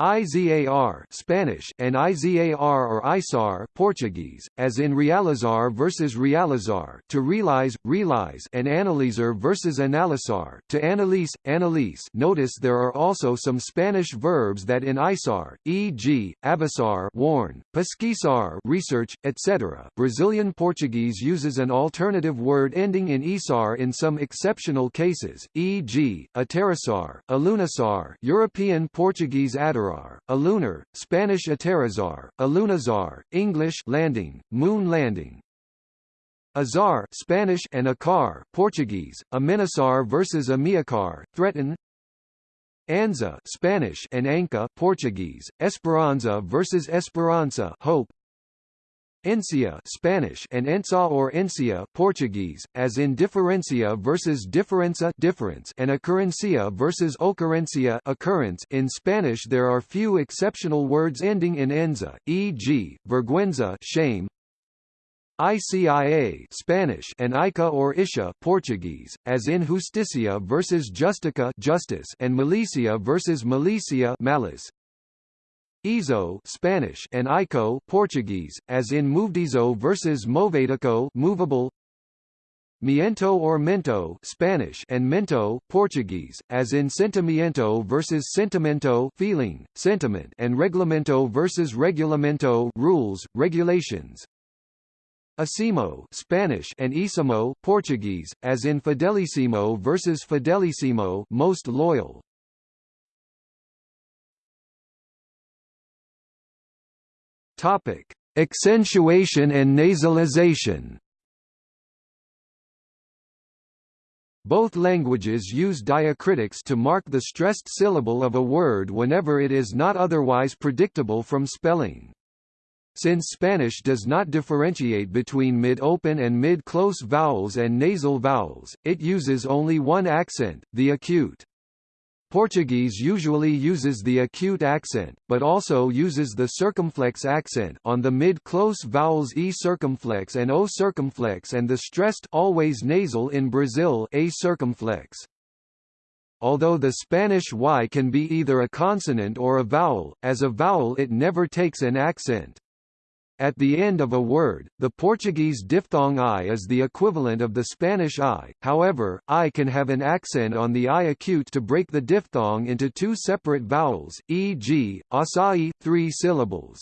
IZAR Spanish and IZAR or ISAR Portuguese, as in realizar versus realizar to realize, realize and analyzer versus analizar to analyse, analyse Notice there are also some Spanish verbs that in ISAR, e.g., avisar warn, pesquisar research, etc. Brazilian Portuguese uses an alternative word ending in isar in some exceptional cases, e.g., aterrissar, alunasar European Portuguese adar a lunar, Spanish aterrizar, alunazar, English landing, moon landing. Azar Spanish and Acar Portuguese, Amenaçar versus Ameacar, threaten Anza Spanish and Anca Portuguese, Esperanza versus Esperança hope Encia Spanish and Ensa or Encia Portuguese, as in differencia versus diferença difference and occurrencia versus occurrencia occurrence in Spanish there are few exceptional words ending in enza, e.g., vergüenza shame, ICIA Spanish and Ica or Isha Portuguese, as in Justicia versus Justica justice and Milicia versus Milicia malice. Izo Spanish and Ico Portuguese, as in Movedizo versus Movedico movable. Miento or mento Spanish and mento Portuguese, as in sentimiento versus sentimento feeling, sentiment and reglamento versus regulamento rules, regulations. Acimo Spanish and Isimo Portuguese, as in Fidelissimo versus Fidelissimo most loyal. Topic: Accentuation and nasalization. Both languages use diacritics to mark the stressed syllable of a word whenever it is not otherwise predictable from spelling. Since Spanish does not differentiate between mid-open and mid-close vowels and nasal vowels, it uses only one accent, the acute. Portuguese usually uses the acute accent, but also uses the circumflex accent on the mid-close vowels e circumflex and o circumflex and the stressed always nasal in Brazil a circumflex. Although the Spanish y can be either a consonant or a vowel, as a vowel it never takes an accent. At the end of a word, the Portuguese diphthong i is the equivalent of the Spanish i, however, i can have an accent on the i acute to break the diphthong into two separate vowels, e.g., acai, three syllables.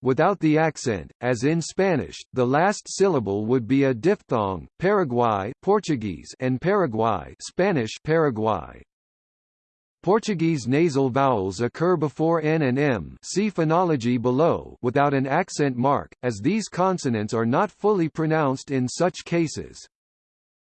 Without the accent, as in Spanish, the last syllable would be a diphthong, Paraguay Portuguese and Paraguay Spanish Paraguay. Portuguese nasal vowels occur before n and m see phonology below without an accent mark, as these consonants are not fully pronounced in such cases.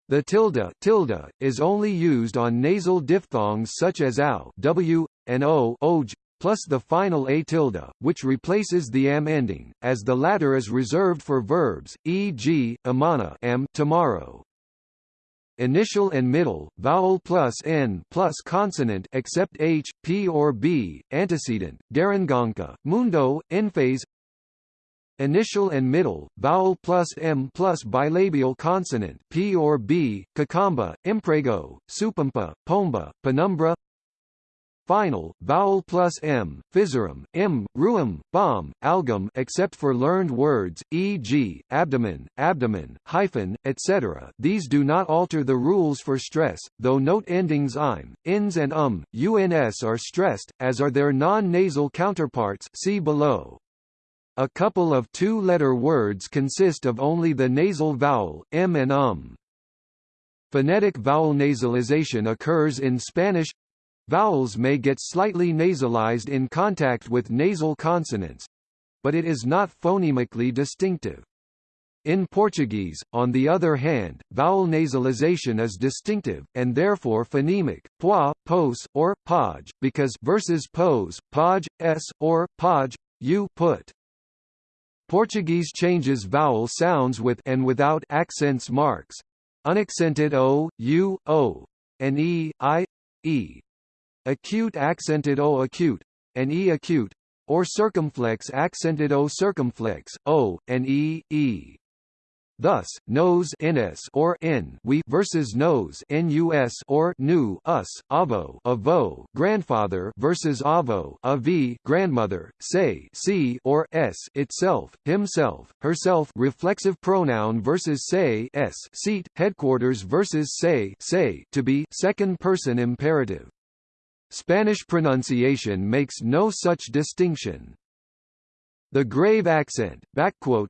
The tilde, tilde is only used on nasal diphthongs such as ow w, and o oj, plus the final a tilde, which replaces the m ending, as the latter is reserved for verbs, e.g., amana am tomorrow, initial and middle, vowel plus n plus consonant except h, p or b, antecedent, garanganka, mundo, phase. Initial and middle, vowel plus m plus bilabial consonant p or b, kakamba, imprego, supampa, pomba, penumbra final, vowel plus m, physerum, m, ruum, bomb, algum except for learned words, e.g., abdomen, abdomen, hyphen, etc. These do not alter the rules for stress, though note endings im, ins and um, uns are stressed, as are their non-nasal counterparts see below. A couple of two-letter words consist of only the nasal vowel, m and um. Phonetic vowel nasalization occurs in Spanish Vowels may get slightly nasalized in contact with nasal consonants, but it is not phonemically distinctive. In Portuguese, on the other hand, vowel nasalization is distinctive, and therefore phonemic, pois, pos, or poj, because versus pos, poj, s, or poj, you put. Portuguese changes vowel sounds with and without accents marks. Unaccented o, u, o, and e, i, e acute accented o acute, and e acute, or circumflex accented o circumflex, o, and e, e. Thus, nose ns or n we versus nose nus or nu us, avo avo grandfather versus avo avi grandmother, say c or s itself, himself, herself reflexive pronoun versus say s seat, headquarters versus say say to be second person imperative. Spanish pronunciation makes no such distinction. The grave accent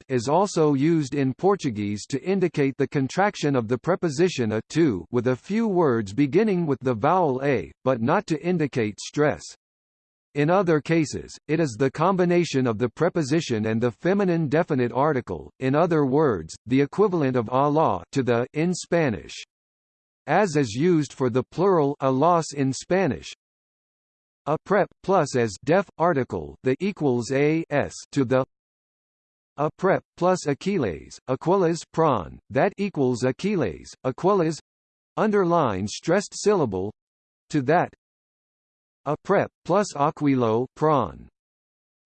is also used in Portuguese to indicate the contraction of the preposition a to with a few words beginning with the vowel a, but not to indicate stress. In other cases, it is the combination of the preposition and the feminine definite article, in other words, the equivalent of Allah to the in Spanish. As is used for the plural a los in Spanish, a prep plus as def article the equals a s to the a prep plus Achilles, Aquiles prawn, that equals Achilles, Aquiles underline stressed syllable to that a prep plus Aquilo prawn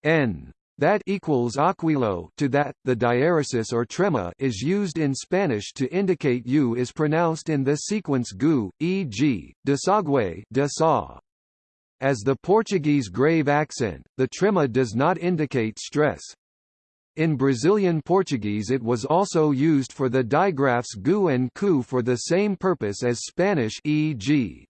n that equals aquilo to that. The diaeresis or trema is used in Spanish to indicate u is pronounced in the sequence gu, e.g., desague de. As the Portuguese grave accent, the trema does not indicate stress. In Brazilian Portuguese it was also used for the digraphs gu and cu for the same purpose as Spanish e.g.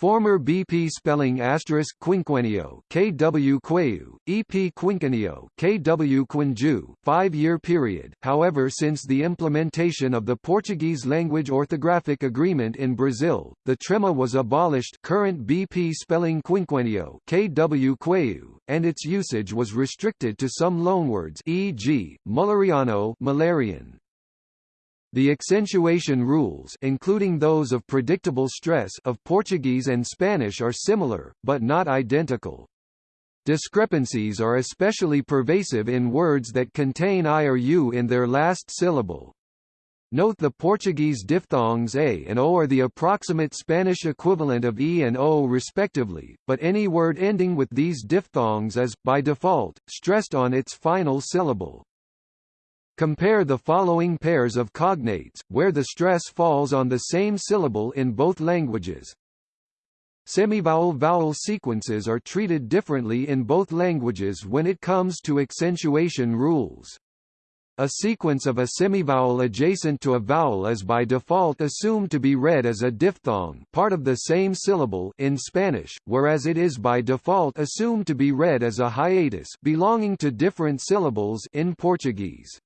Former BP spelling asterisk quinquenio KW Queu, EP quinquenio KW Quinju, five-year period. However, since the implementation of the Portuguese language orthographic agreement in Brazil, the trema was abolished. Current BP spelling quinquenio KW Queu, and its usage was restricted to some loanwords, e.g., Mulleriano, Müllerian. The accentuation rules including those of predictable stress of Portuguese and Spanish are similar, but not identical. Discrepancies are especially pervasive in words that contain I or U in their last syllable. Note the Portuguese diphthongs a and o are the approximate Spanish equivalent of e and o respectively, but any word ending with these diphthongs is, by default, stressed on its final syllable. Compare the following pairs of cognates, where the stress falls on the same syllable in both languages. Semivowel-vowel sequences are treated differently in both languages when it comes to accentuation rules. A sequence of a semivowel adjacent to a vowel is by default assumed to be read as a diphthong part of the same syllable in Spanish, whereas it is by default assumed to be read as a hiatus belonging to different syllables in Portuguese.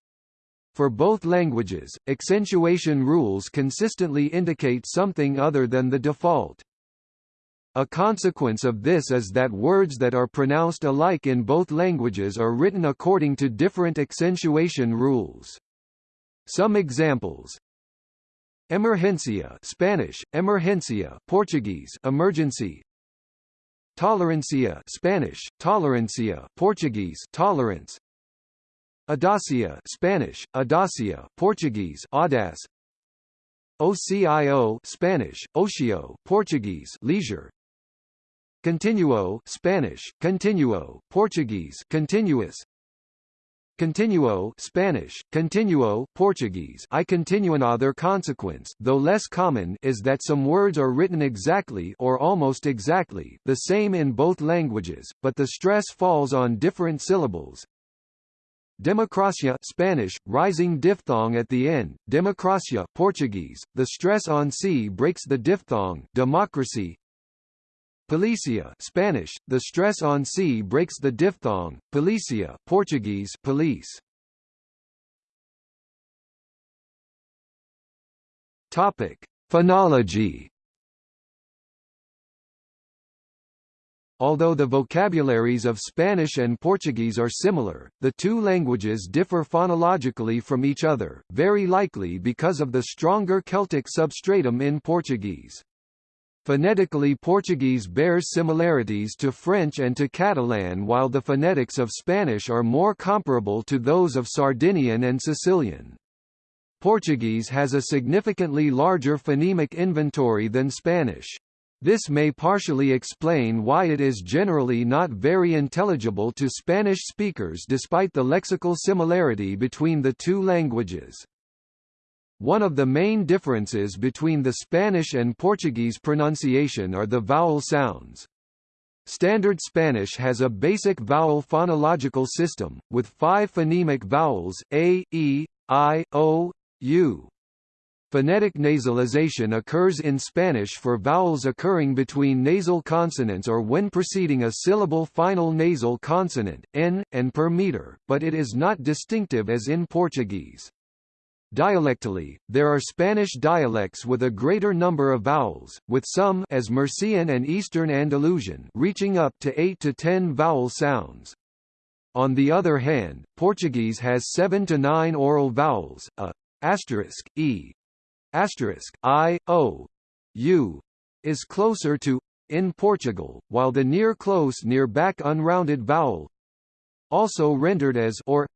For both languages, accentuation rules consistently indicate something other than the default. A consequence of this is that words that are pronounced alike in both languages are written according to different accentuation rules. Some examples Emergencia Spanish, emergencia Portuguese, emergency Tolerancia Spanish, tolerancia Portuguese, tolerance Audacia Spanish, audacia Portuguese, audace. OCIO Spanish, ocio Portuguese, leisure. Continuo Spanish, continuo Portuguese, continuous. Continuo Spanish, continuo Portuguese. I continue another consequence though less common is that some words are written exactly or almost exactly the same in both languages, but the stress falls on different syllables, Democracia Spanish, rising diphthong at the end, democracia Portuguese, the stress on C breaks the diphthong. Democracy. Policia Spanish, the stress on C breaks the diphthong, policia Portuguese police. Topic: Phonology Although the vocabularies of Spanish and Portuguese are similar, the two languages differ phonologically from each other, very likely because of the stronger Celtic substratum in Portuguese. Phonetically Portuguese bears similarities to French and to Catalan while the phonetics of Spanish are more comparable to those of Sardinian and Sicilian. Portuguese has a significantly larger phonemic inventory than Spanish. This may partially explain why it is generally not very intelligible to Spanish speakers despite the lexical similarity between the two languages. One of the main differences between the Spanish and Portuguese pronunciation are the vowel sounds. Standard Spanish has a basic vowel phonological system, with five phonemic vowels, a, e, i, o, u. Phonetic nasalization occurs in Spanish for vowels occurring between nasal consonants or when preceding a syllable final nasal consonant, n, and per meter, but it is not distinctive as in Portuguese. Dialectally, there are Spanish dialects with a greater number of vowels, with some as Murcian and Eastern Andalusian reaching up to 8 to 10 vowel sounds. On the other hand, Portuguese has 7 to 9 oral vowels, a asterisk e asterisk i o u is closer to in Portugal, while the near close near back unrounded vowel also rendered as or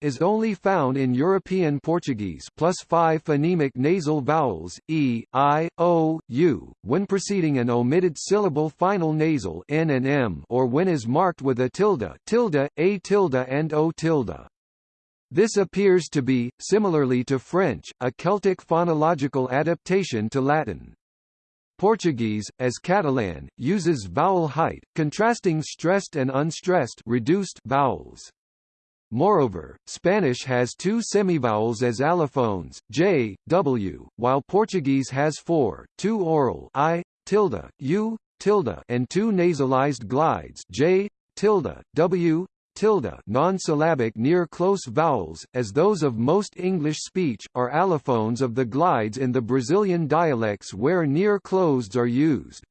is only found in European Portuguese plus five phonemic nasal vowels, e, i, o, u, when preceding an omitted syllable final nasal n and m or when is marked with a tilde, tilde, a tilde and o tilde. This appears to be, similarly to French, a Celtic phonological adaptation to Latin. Portuguese, as Catalan, uses vowel height, contrasting stressed and unstressed reduced vowels. Moreover, Spanish has two semivowels as allophones, j, w, while Portuguese has four, two oral i, tilde, u, tilde, and two nasalized glides j, tilde, w, tilde non-syllabic near-close vowels, as those of most English speech, are allophones of the glides in the Brazilian dialects where near-closed are used.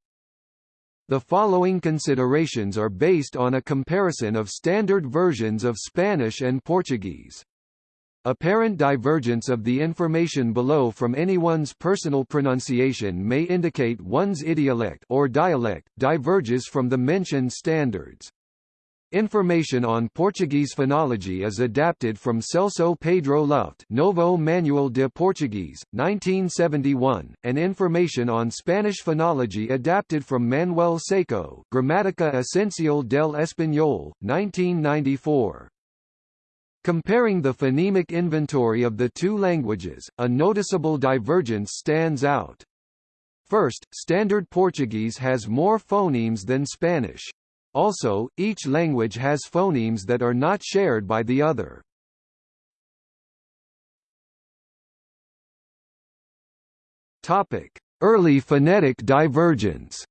The following considerations are based on a comparison of standard versions of Spanish and Portuguese. Apparent divergence of the information below from anyone's personal pronunciation may indicate one's idiolect or dialect diverges from the mentioned standards. Information on Portuguese phonology is adapted from Celso Pedro Luft Novo Manual de Português, 1971, and information on Spanish phonology adapted from Manuel Seco Gramática Esencial del Español, 1994. Comparing the phonemic inventory of the two languages, a noticeable divergence stands out. First, Standard Portuguese has more phonemes than Spanish. Also, each language has phonemes that are not shared by the other. Topic: Early phonetic divergence.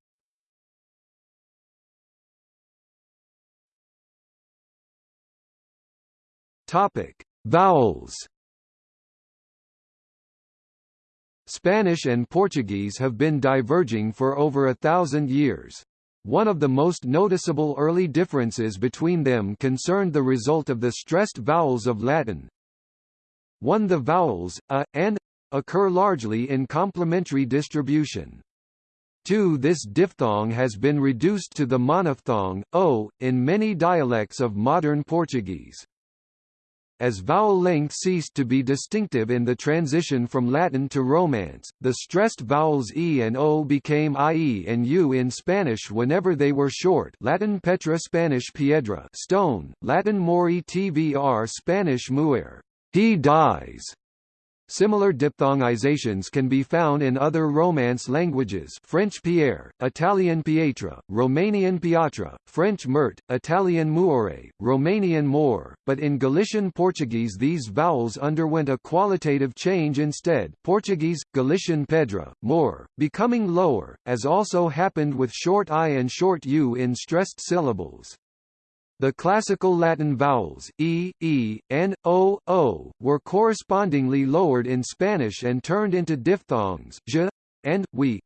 Topic: Vowels. Spanish and Portuguese have been diverging for over a thousand years. One of the most noticeable early differences between them concerned the result of the stressed vowels of Latin. 1. The vowels, a, and, occur largely in complementary distribution. 2. This diphthong has been reduced to the monophthong, o, in many dialects of modern Portuguese. As vowel length ceased to be distinctive in the transition from Latin to Romance, the stressed vowels e and o became ie and u in Spanish whenever they were short. Latin petra Spanish piedra stone, Latin mori tvr Spanish muer he dies, Similar diphthongizations can be found in other Romance languages French Pierre, Italian Pietra, Romanian Piatra, French Mert, Italian Muore, Romanian More, but in Galician Portuguese these vowels underwent a qualitative change instead Portuguese, Galician Pedra, More, becoming lower, as also happened with short i and short u in stressed syllables. The classical Latin vowels e, e, and o, o were correspondingly lowered in Spanish and turned into diphthongs j and we.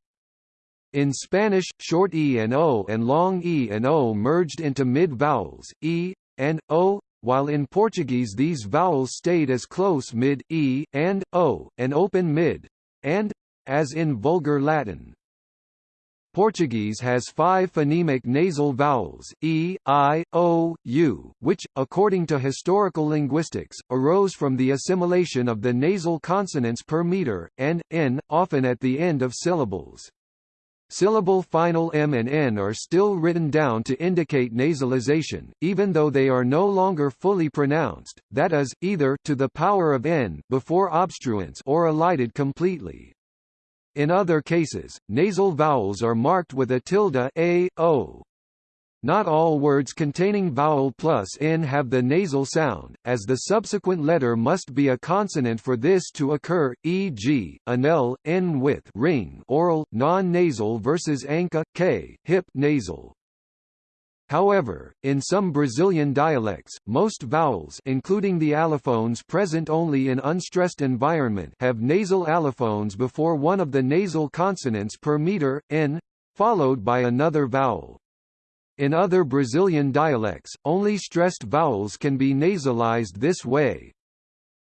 In Spanish, short e and o and long e and o merged into mid-vowels e and o, while in Portuguese these vowels stayed as close mid e and o and open mid and as in Vulgar Latin. Portuguese has five phonemic nasal vowels, e, i, o, u, which, according to historical linguistics, arose from the assimilation of the nasal consonants per meter, and, n, often at the end of syllables. Syllable final m and n are still written down to indicate nasalization, even though they are no longer fully pronounced, that is, either to the power of n before obstruents or elided completely. In other cases, nasal vowels are marked with a tilde a, o. Not all words containing vowel plus n have the nasal sound, as the subsequent letter must be a consonant for this to occur, e.g., anel, n with ring oral, non-nasal versus anka, k, hip nasal. However, in some Brazilian dialects, most vowels including the allophones present only in unstressed environment have nasal allophones before one of the nasal consonants per meter, n, followed by another vowel. In other Brazilian dialects, only stressed vowels can be nasalized this way.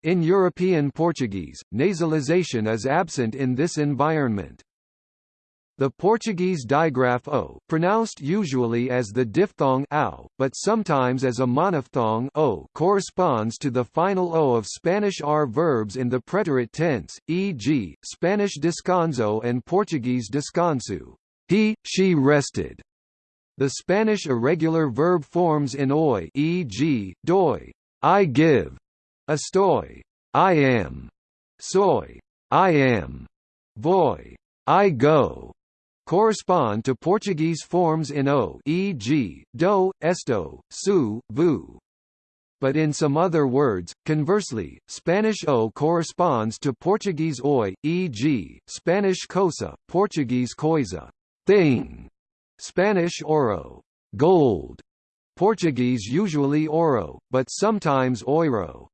In European Portuguese, nasalization is absent in this environment. The Portuguese digraph o, pronounced usually as the diphthong ao, but sometimes as a monophthong o, corresponds to the final o of Spanish r verbs in the preterite tense, e.g., Spanish descanso and Portuguese descanso. He, she rested. The Spanish irregular verb forms in oi, e.g., doi, I give, estoy, I am, soy, I am, voy, I go, correspond to Portuguese forms in o e.g., do, esto, su, vu. But in some other words, conversely, Spanish o corresponds to Portuguese oi, e.g., Spanish cosa, Portuguese coisa, thing, Spanish oro, gold, Portuguese usually oro, but sometimes oiro.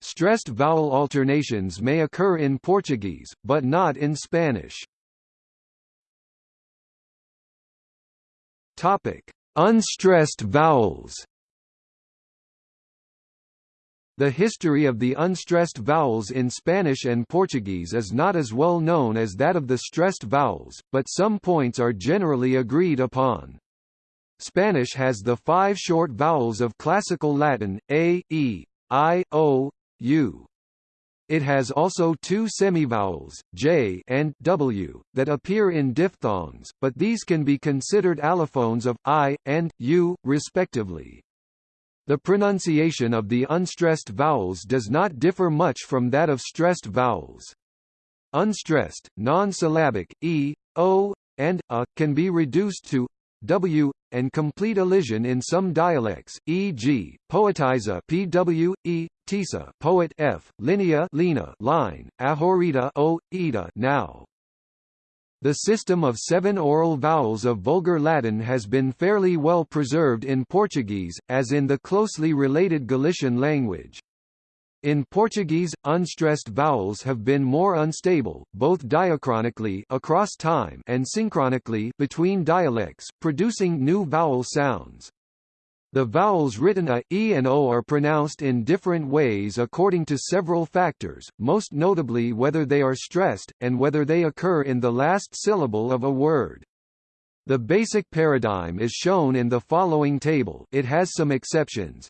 Stressed vowel alternations may occur in Portuguese, but not in Spanish. Topic: Unstressed vowels. The history of the unstressed vowels in Spanish and Portuguese is not as well known as that of the stressed vowels, but some points are generally agreed upon. Spanish has the five short vowels of Classical Latin, a, e, i, o, u. It has also two semivowels, j and w, that appear in diphthongs, but these can be considered allophones of i and u, respectively. The pronunciation of the unstressed vowels does not differ much from that of stressed vowels. Unstressed, non-syllabic, e, o, and a, can be reduced to w, and complete elision in some dialects, e.g., poetiza pw, e, tisa poet f, linea lina line, ahorita o, ida now. The system of seven oral vowels of Vulgar Latin has been fairly well preserved in Portuguese, as in the closely related Galician language. In Portuguese, unstressed vowels have been more unstable, both diachronically across time and synchronically between dialects, producing new vowel sounds. The vowels written a, e and o are pronounced in different ways according to several factors, most notably whether they are stressed, and whether they occur in the last syllable of a word. The basic paradigm is shown in the following table it has some exceptions,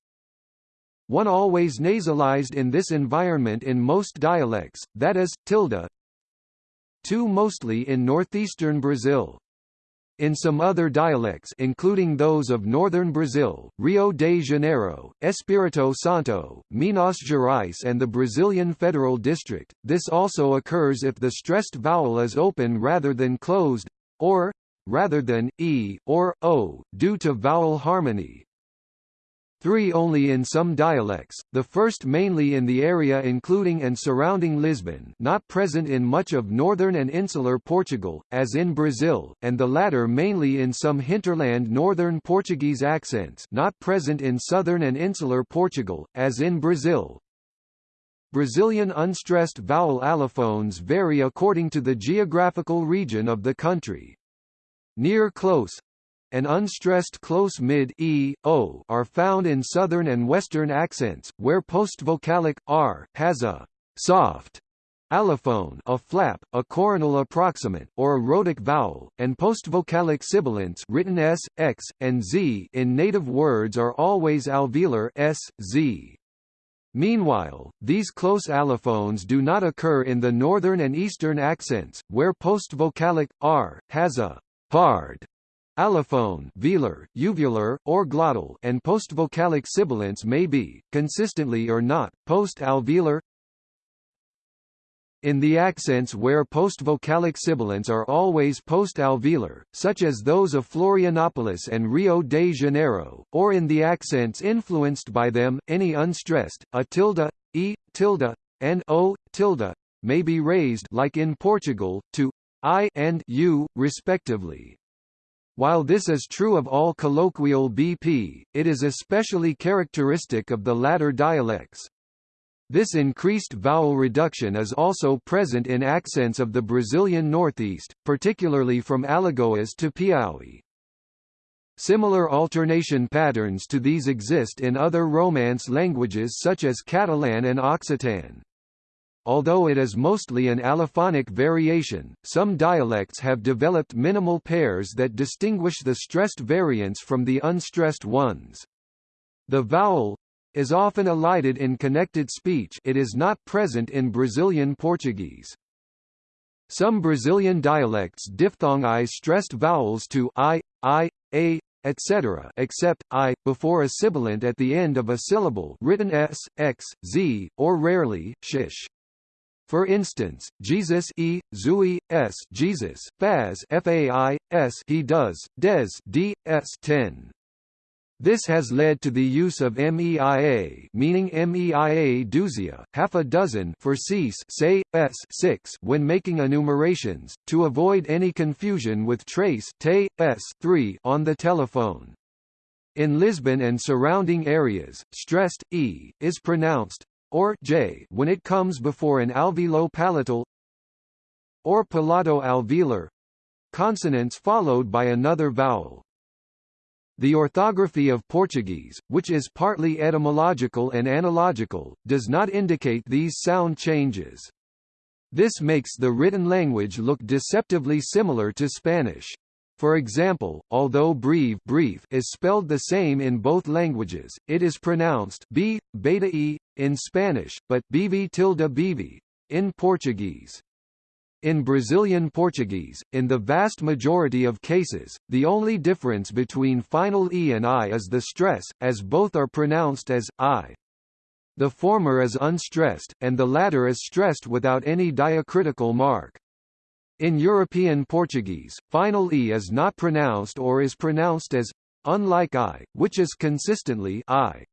one always nasalized in this environment in most dialects, that is, tilde. Two mostly in northeastern Brazil. In some other dialects including those of northern Brazil, Rio de Janeiro, Espírito Santo, Minas Gerais and the Brazilian Federal District, this also occurs if the stressed vowel is open rather than closed, or, rather than, e, or, o, due to vowel harmony, three only in some dialects, the first mainly in the area including and surrounding Lisbon not present in much of northern and insular Portugal, as in Brazil, and the latter mainly in some hinterland northern Portuguese accents not present in southern and insular Portugal, as in Brazil. Brazilian unstressed vowel allophones vary according to the geographical region of the country. Near close, and unstressed close mid e, o are found in southern and western accents, where postvocalic r has a soft allophone a flap, a coronal approximant, or a rhotic vowel, and postvocalic sibilants written s, x, and z in native words are always alveolar s, z. Meanwhile, these close allophones do not occur in the northern and eastern accents, where postvocalic r has a hard Allophone velar, uvular, or glottal and postvocalic sibilants may be, consistently or not, post-alveolar in the accents where postvocalic sibilants are always post-alveolar, such as those of Florianopolis and Rio de Janeiro, or in the accents influenced by them, any unstressed, a tilde, e, tilde, and o, tilde, may be raised like in Portugal, to i and u, respectively. While this is true of all colloquial BP, it is especially characteristic of the latter dialects. This increased vowel reduction is also present in accents of the Brazilian Northeast, particularly from Alagoas to Piauí. Similar alternation patterns to these exist in other Romance languages such as Catalan and Occitan. Although it is mostly an allophonic variation, some dialects have developed minimal pairs that distinguish the stressed variants from the unstressed ones. The vowel is often elided in connected speech it is not present in Brazilian Portuguese. Some Brazilian dialects diphthongize stressed vowels to i, i, a, etc. except i, before a sibilant at the end of a syllable written s, x, z, or rarely, shish. For instance, Jesus e, zui, s Jesus, faz fai, s he does, des d, s 10. This has led to the use of MEIA meaning MEIA duzia, half a dozen for cease say, s 6 when making enumerations, to avoid any confusion with trace te, s 3 on the telephone. In Lisbon and surrounding areas, stressed e is pronounced or j when it comes before an alveolo-palatal or palato-alveolar consonants followed by another vowel. The orthography of Portuguese, which is partly etymological and analogical, does not indicate these sound changes. This makes the written language look deceptively similar to Spanish. For example, although breve brief is spelled the same in both languages, it is pronounced b, beta e, in Spanish, but bv tilde bv, in Portuguese. In Brazilian Portuguese, in the vast majority of cases, the only difference between final e and i is the stress, as both are pronounced as i. The former is unstressed, and the latter is stressed without any diacritical mark. In European Portuguese, final e is not pronounced or is pronounced as unlike i, which is consistently i.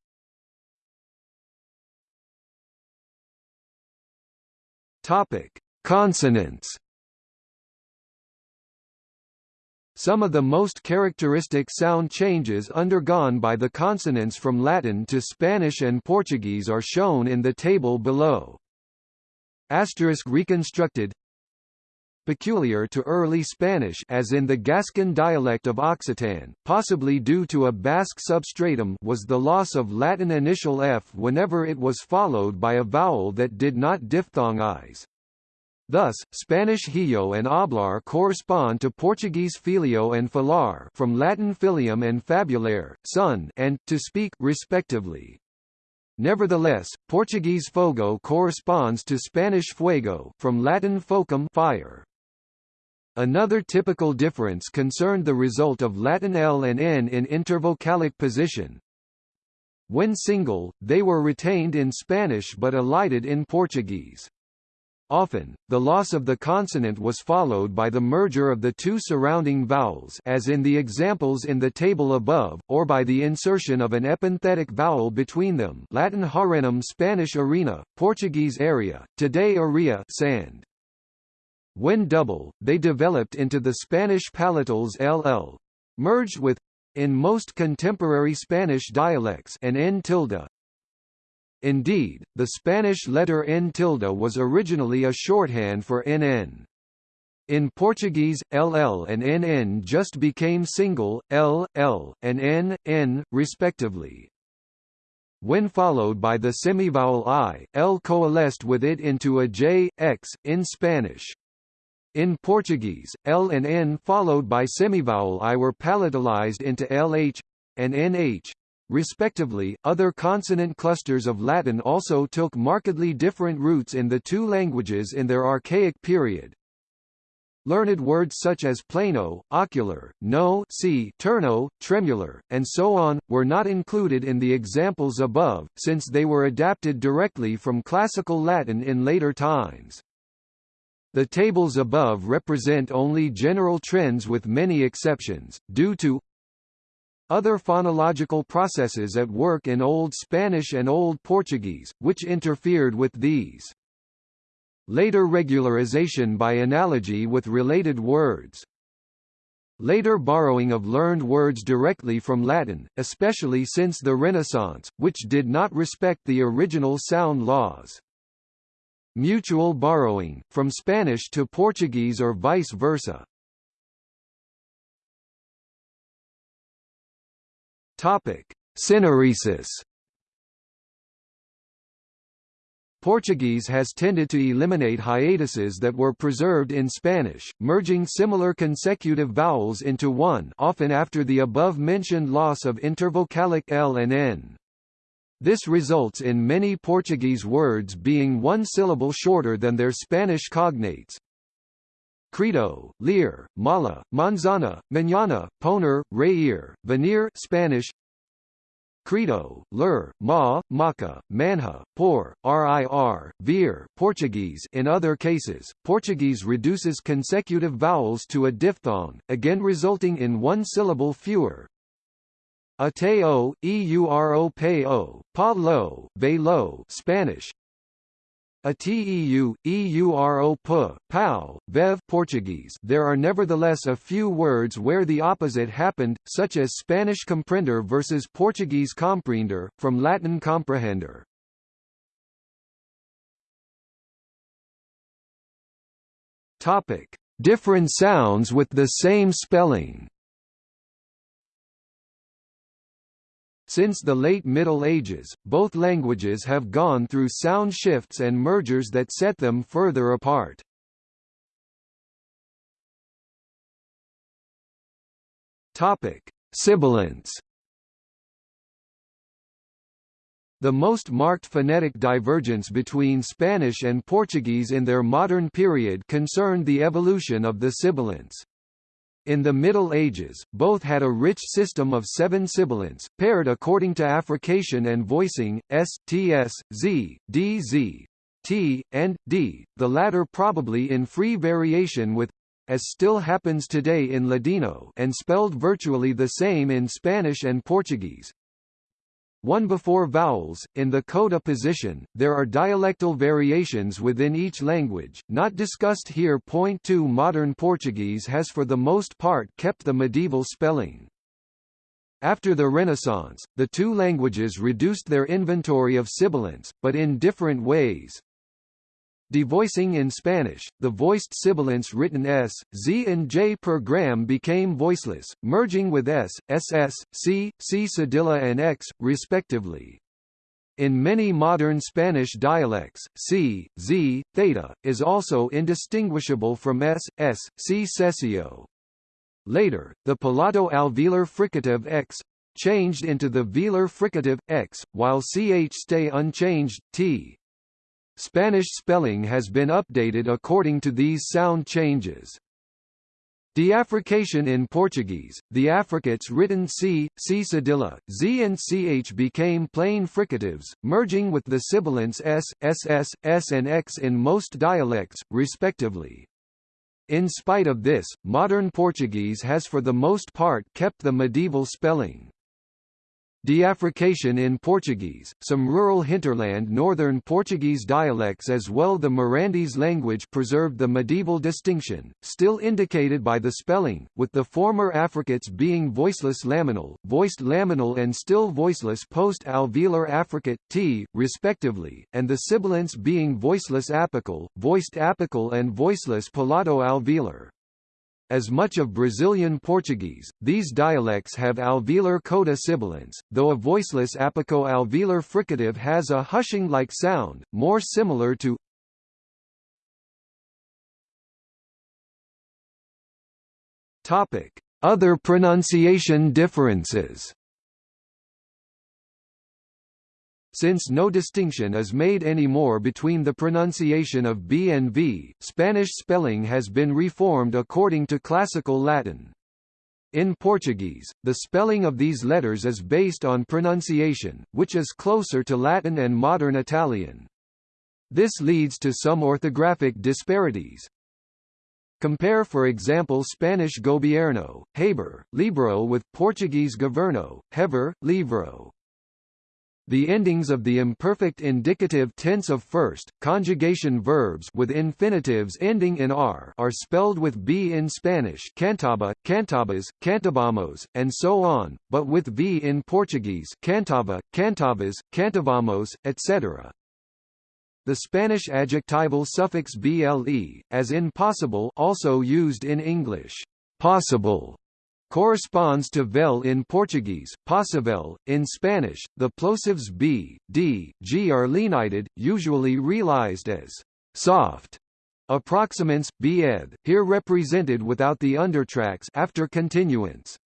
Topic: Consonants Some of the most characteristic sound changes undergone by the consonants from Latin to Spanish and Portuguese are shown in the table below. Asterisk reconstructed peculiar to early Spanish as in the Gascon dialect of Occitan, possibly due to a Basque substratum was the loss of Latin initial f whenever it was followed by a vowel that did not diphthongize. Thus, Spanish hillo and hablar correspond to Portuguese filio and falar from Latin filium and fabulare, son, and to speak respectively. Nevertheless, Portuguese fogo corresponds to Spanish fuego from Latin focum fire. Another typical difference concerned the result of Latin L and N in intervocalic position. When single, they were retained in Spanish but elided in Portuguese. Often, the loss of the consonant was followed by the merger of the two surrounding vowels as in the examples in the table above, or by the insertion of an epenthetic vowel between them Latin harenum Spanish arena, Portuguese area, today area sand. When double, they developed into the Spanish palatals ll. Merged with in most contemporary Spanish dialects an n tilde, Indeed, the Spanish letter n tilde was originally a shorthand for nn. In Portuguese, ll and nn just became single, l, l, and n, n, respectively. When followed by the semivowel i, l coalesced with it into a j, x, in Spanish. In Portuguese, l and n followed by semivowel i were palatalized into lh and nh, respectively. Other consonant clusters of Latin also took markedly different roots in the two languages in their archaic period. Learned words such as plano, ocular, no see, turno, tremular, and so on, were not included in the examples above, since they were adapted directly from Classical Latin in later times. The tables above represent only general trends with many exceptions, due to other phonological processes at work in Old Spanish and Old Portuguese, which interfered with these. Later regularization by analogy with related words Later borrowing of learned words directly from Latin, especially since the Renaissance, which did not respect the original sound laws. Mutual borrowing, from Spanish to Portuguese or vice versa. Topic. Portuguese has tended to eliminate hiatuses that were preserved in Spanish, merging similar consecutive vowels into one often after the above-mentioned loss of intervocalic L and N. This results in many Portuguese words being one syllable shorter than their Spanish cognates. Credo, leer, mala, manzana, mañana, poner, reír, venir Spanish Credo, Lur, Ma, Maca, Manha, Por, Rir, Vir Portuguese In other cases, Portuguese reduces consecutive vowels to a diphthong, again resulting in one syllable fewer. Ateo, euro peo, pa lo, ve Spanish, Ateu, euro p, pau, vev Portuguese there are nevertheless a few words where the opposite happened, such as Spanish comprender versus Portuguese compreender, from Latin comprehender. Topic. Different sounds with the same spelling Since the late Middle Ages, both languages have gone through sound shifts and mergers that set them further apart. Topic: Sibilants. The most marked phonetic divergence between Spanish and Portuguese in their modern period concerned the evolution of the sibilants. In the Middle Ages, both had a rich system of seven sibilants, paired according to affrication and voicing, s, ts, z, d, z, t, and d, the latter probably in free variation with as still happens today in Ladino and spelled virtually the same in Spanish and Portuguese, one before vowels. In the coda position, there are dialectal variations within each language, not discussed here. Point 2 Modern Portuguese has for the most part kept the medieval spelling. After the Renaissance, the two languages reduced their inventory of sibilants, but in different ways. Devoicing in Spanish, the voiced sibilants written s, z and j per gram became voiceless, merging with s, ss, c, c cedilla and x, respectively. In many modern Spanish dialects, c, z, theta, is also indistinguishable from s, s, c seseo. Later, the palato alveolar fricative x changed into the velar fricative x, while ch stay unchanged t. Spanish spelling has been updated according to these sound changes. Deaffrication in Portuguese, the affricates written c, c cedilla, z and ch became plain fricatives, merging with the sibilants s, ss, s and x in most dialects, respectively. In spite of this, modern Portuguese has for the most part kept the medieval spelling. Deaffrication in Portuguese, some rural hinterland northern Portuguese dialects as well the Mirandese language preserved the medieval distinction, still indicated by the spelling, with the former affricates being voiceless laminal, voiced laminal and still voiceless post-alveolar affricate, t, respectively, and the sibilants being voiceless apical, voiced apical and voiceless palato-alveolar. As much of Brazilian Portuguese, these dialects have alveolar coda sibilants, though a voiceless apico-alveolar fricative has a hushing-like sound, more similar to Other pronunciation differences Since no distinction is made anymore between the pronunciation of B and V, Spanish spelling has been reformed according to Classical Latin. In Portuguese, the spelling of these letters is based on pronunciation, which is closer to Latin and modern Italian. This leads to some orthographic disparities. Compare for example Spanish gobierno, haber, libro with Portuguese governo, hever, livro. The endings of the imperfect indicative tense of first, conjugation verbs with infinitives ending in r are spelled with b in Spanish cantaba, cantabas, cantabamos, and so on, but with v in Portuguese cantava, cantavas, cantavamos, etc. The Spanish adjectival suffix ble, as in possible also used in English, possible, corresponds to vel in Portuguese, possivel. In Spanish, the plosives b, d, g are lenited, usually realized as soft. Approximants, bed, here represented without the undertacks after continuants.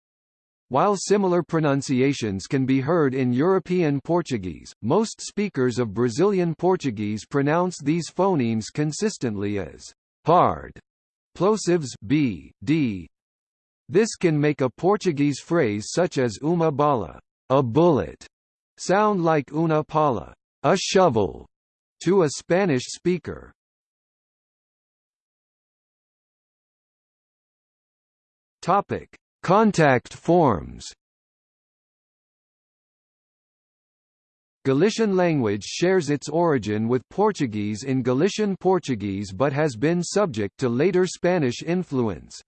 While similar pronunciations can be heard in European Portuguese, most speakers of Brazilian Portuguese pronounce these phonemes consistently as hard. Plosives b, d, this can make a Portuguese phrase such as uma bala, a bullet, sound like una pala, a shovel, to a Spanish speaker. Topic: Contact forms. Galician language shares its origin with Portuguese in Galician Portuguese but has been subject to later Spanish influence.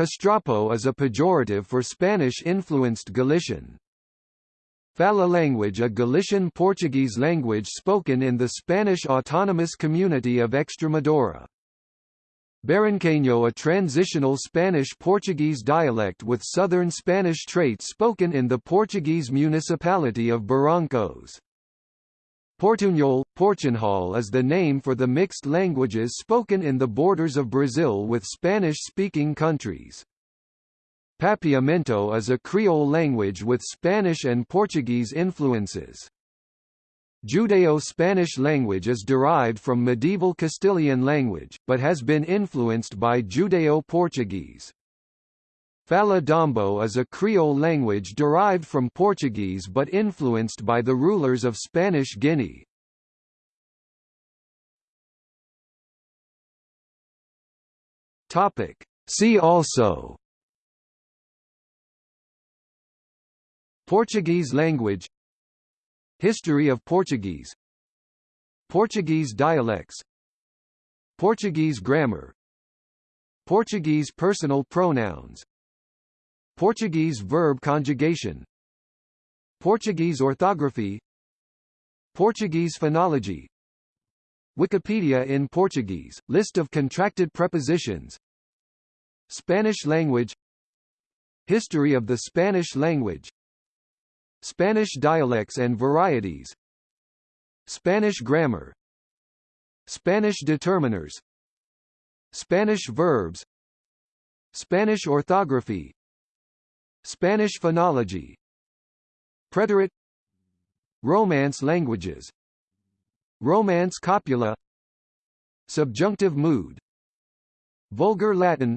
Castrapo is a pejorative for Spanish-influenced Galician. Fala language a Galician Portuguese language spoken in the Spanish autonomous community of Extremadura. Barranqueño a transitional Spanish-Portuguese dialect with southern Spanish traits spoken in the Portuguese municipality of Barrancos. Portunhol, Portunhol is the name for the mixed languages spoken in the borders of Brazil with Spanish-speaking countries. Papiamento is a Creole language with Spanish and Portuguese influences. Judeo-Spanish language is derived from medieval Castilian language, but has been influenced by Judeo-Portuguese. Fa d'Ambô is a Creole language derived from Portuguese but influenced by the rulers of Spanish Guinea. Topic. See also. Portuguese language. History of Portuguese. Portuguese dialects. Portuguese grammar. Portuguese personal pronouns Portuguese verb conjugation. Portuguese orthography. Portuguese phonology. Wikipedia in Portuguese, list of contracted prepositions. Spanish language. History of the Spanish language. Spanish dialects and varieties. Spanish grammar. Spanish determiners. Spanish verbs. Spanish orthography Spanish phonology. Preterite. Romance languages. Romance copula. Subjunctive mood. Vulgar Latin.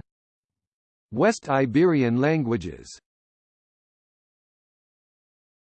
West Iberian languages